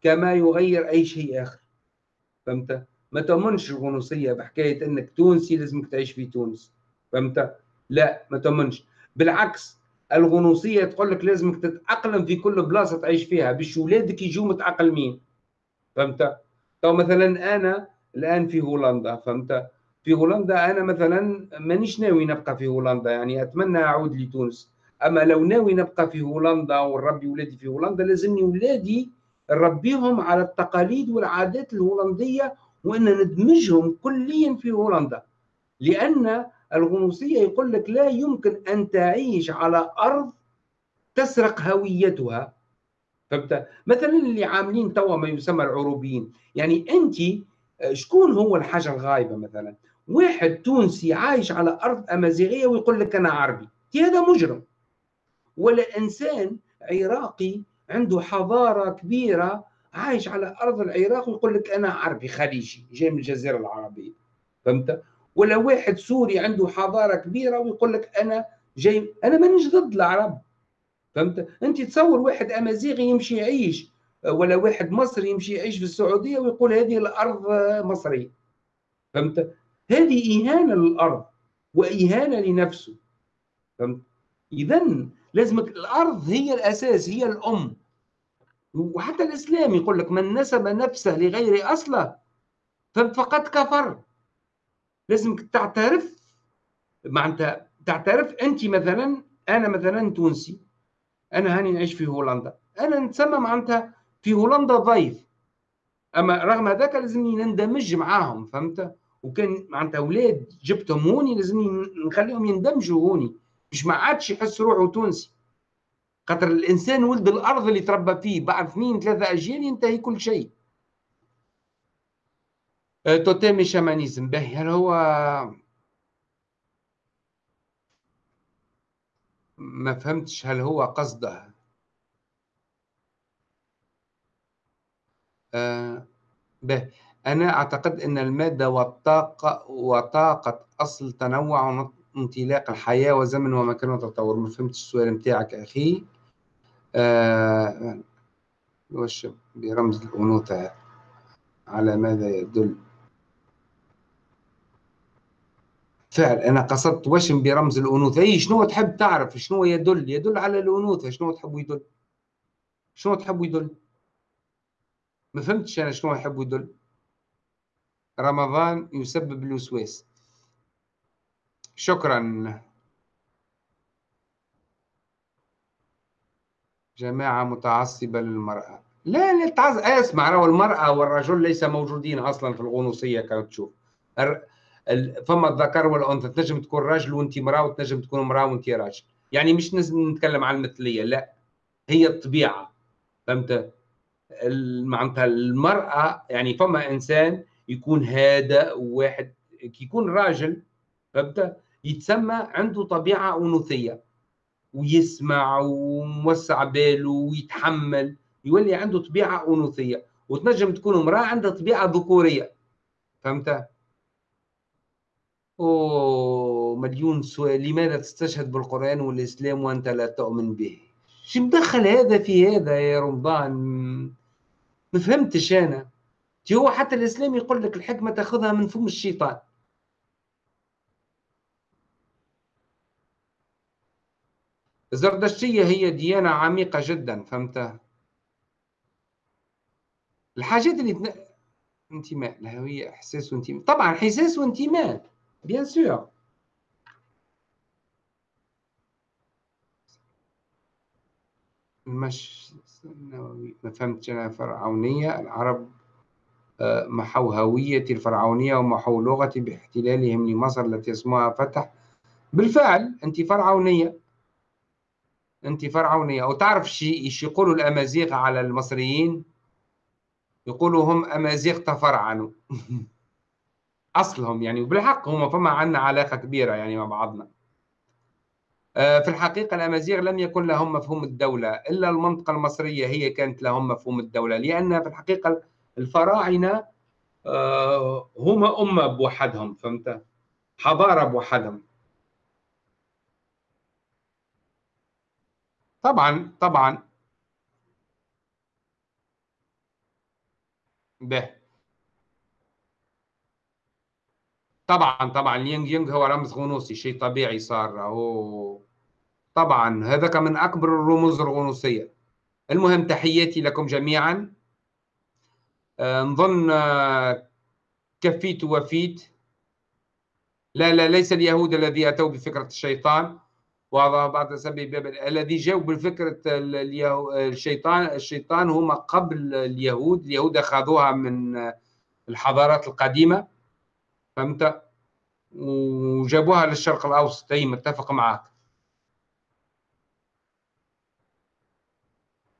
Speaker 1: كما يغير أي شيء آخر. فهمت؟ ما تؤمنش الغنوصية بحكاية أنك تونسي لازمك تعيش في تونس. فهمت؟ لا ما تؤمنش. بالعكس الغنوصية تقول لك لازمك تتأقلم في كل بلاصة تعيش فيها باش ولادك يجوا متأقلمين. فهمت؟ تو مثلا أنا الآن في هولندا فهمت؟ في هولندا أنا مثلا مانيش ناوي نبقى في هولندا يعني أتمنى أعود لتونس. أما لو ناوي نبقى في هولندا ونربي ولادي في هولندا لازمني ولادي نربيهم على التقاليد والعادات الهولندية وإن ندمجهم كليا في هولندا. لأن الغنوصية يقول لك لا يمكن أن تعيش على أرض تسرق هويتها. فهمت؟ مثلا اللي عاملين توا ما يسمى العروبيين. يعني انت شكون هو الحاجة الغايبة مثلا؟ واحد تونسي عايش على أرض أمازيغية ويقول لك أنا عربي. هذا مجرم. ولا إنسان عراقي عنده حضارة كبيرة عايش على أرض العراق ويقول لك أنا عربي خليجي جاي من الجزيرة العربية. فهمت؟ ولا واحد سوري عنده حضارة كبيرة ويقول لك أنا جاي أنا مانيش ضد العرب. فهمت؟ أنت تصور واحد أمازيغي يمشي يعيش ولا واحد مصري يمشي يعيش في السعودية ويقول هذه الأرض مصرية. فهمت؟ هذه اهانه للأرض واهانه لنفسه. فهمت اذا لازم الأرض هي الأساس هي الأم. وحتى الإسلام يقول لك من نسب نفسه لغير أصله فقد كفر. لازمك تعترف معناتها تعترف أنت مثلا أنا مثلا تونسي أنا هاني نعيش في هولندا. أنا نتسمى معناتها في هولندا ضيف. أما رغم هذاك لازمني نندمج معاهم فهمت؟ وكان معناتها أولاد جبتهم هوني لازمني نخليهم يندمجوا هوني. مش ما عادش يحس روحه تونسي. خاطر الإنسان ولد الأرض اللي تربى فيه بعد اثنين ثلاثة أجيال ينتهي كل شيء. أه، توتيمي شامانيزم باهي. هل هو ما فهمتش هل هو قصده؟ آه به أنا أعتقد أن المادة والطاقة وطاقة أصل تنوع انطلاق الحياة وزمن ومكان وتطور ما فهمتش السؤال متاعك أخي. آه وش برمز الأنوثة على ماذا يدل؟ فعل أنا قصدت وشم برمز الأنوثة. إي شنو تحب تعرف؟ شنو يدل؟ يدل على الأنوثة. شنو تحب يدل؟ شنو تحب يدل؟ ما فهمتش أنا شنو يحب يدل. رمضان يسبب الوسواس شكرا. جماعة متعصبة للمرأة. لا لا تعز... اسمع لو المرأة والرجل ليس موجودين أصلا في الغنوصية كما تشوف. فما الذكر والأنثى تنجم تكون راجل وانت امرأة وتنجم تكون امرأة وانت راجل. يعني مش نتكلم عن المثلية لا. هي الطبيعة فهمت؟ معناتها المرأة يعني فما إنسان يكون هادئ وواحد يكون راجل فهمت؟ يتسمى عنده طبيعة أنوثية ويسمع وموسع باله ويتحمل يولي عنده طبيعة أنوثية وتنجم تكون امرأة عندها طبيعة ذكورية فهمت؟ أوه مليون سؤال لماذا تستشهد بالقرآن والإسلام وأنت لا تؤمن به؟ شو مدخل هذا في هذا يا رمضان؟ ما فهمتش أنا. هو حتى الإسلام يقول لك الحكمة تأخذها من فم الشيطان. الزردشتية هي ديانة عميقة جدا فهمت؟ الحاجات اللي تن... انتماء الهوية إحساس وانتماء. طبعا إحساس وانتماء Bien sûr. مش ما فهمتش أنا فرعونية العرب محوا هويتي الفرعونية ومحوا لغتي باحتلالهم لمصر التي اسمها فتح. بالفعل أنت فرعونية. أنت فرعونية. وتعرف شيء يقولوا الأمازيغ على المصريين؟ يقولوا هم أمازيغ تفرعنوا. أصلهم يعني وبالحق هم فما عندنا علاقة كبيرة يعني مع بعضنا. آه، في الحقيقة الأمازيغ لم يكن لهم مفهوم الدولة إلا المنطقة المصرية هي كانت لهم مفهوم الدولة لأن في الحقيقة الفراعنة آه، هم أمة بوحدهم فهمت؟ حضارة بوحدهم طبعا طبعا. به. طبعا طبعا. اليانج يانج هو رمز غنوصي شيء طبيعي صار. هو طبعا هذاك من أكبر الرموز الغنوصيه المهم تحياتي لكم جميعا. نظن آه، كفيت ووفيت لا لا ليس اليهود الذي أتوا بفكرة الشيطان. وهذا بعض بابل الذي جاءوا بفكرة الشيطان الشيطان هم قبل اليهود. اليهود أخذوها من الحضارات القديمة فهمت؟ وجابوها للشرق الأوسط أي متفق معك.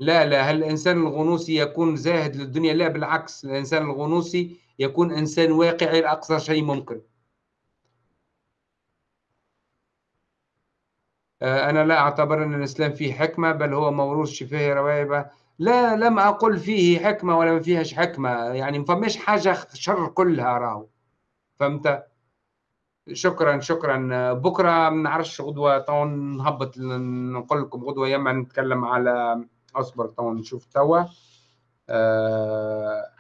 Speaker 1: لا لا هل الإنسان الغنوصي يكون زاهد للدنيا؟ لا بالعكس الإنسان الغنوصي يكون إنسان واقعي لأقصى شيء ممكن. آه، أنا لا أعتبر أن الإسلام فيه حكمة بل هو موروث شفاه روائب لا لم أقل فيه حكمة ولا ما فيهاش حكمة. يعني ما فماش حاجة شر كلها راهو. فهمت؟ شكرا شكرا. بكرة ما نعرفش غدوة تو نهبط نقول لكم غدوة يما نتكلم على أصبر تو نشوف توا. آه...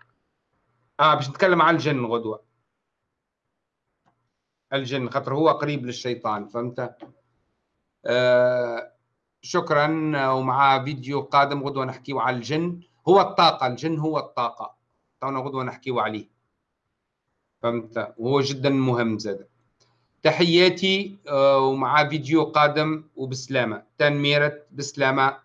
Speaker 1: آه باش نتكلم على الجن غدوة. الجن خاطر هو قريب للشيطان فهمت؟ آه، شكرا. ومع فيديو قادم غدوة نحكيه على الجن. هو الطاقة الجن هو الطاقة. تونا غدوة نحكيه عليه. فهمت؟ وهو جدا مهم زاد. تحياتي آه، ومع فيديو قادم وبسلامة. تنميرة بسلامة.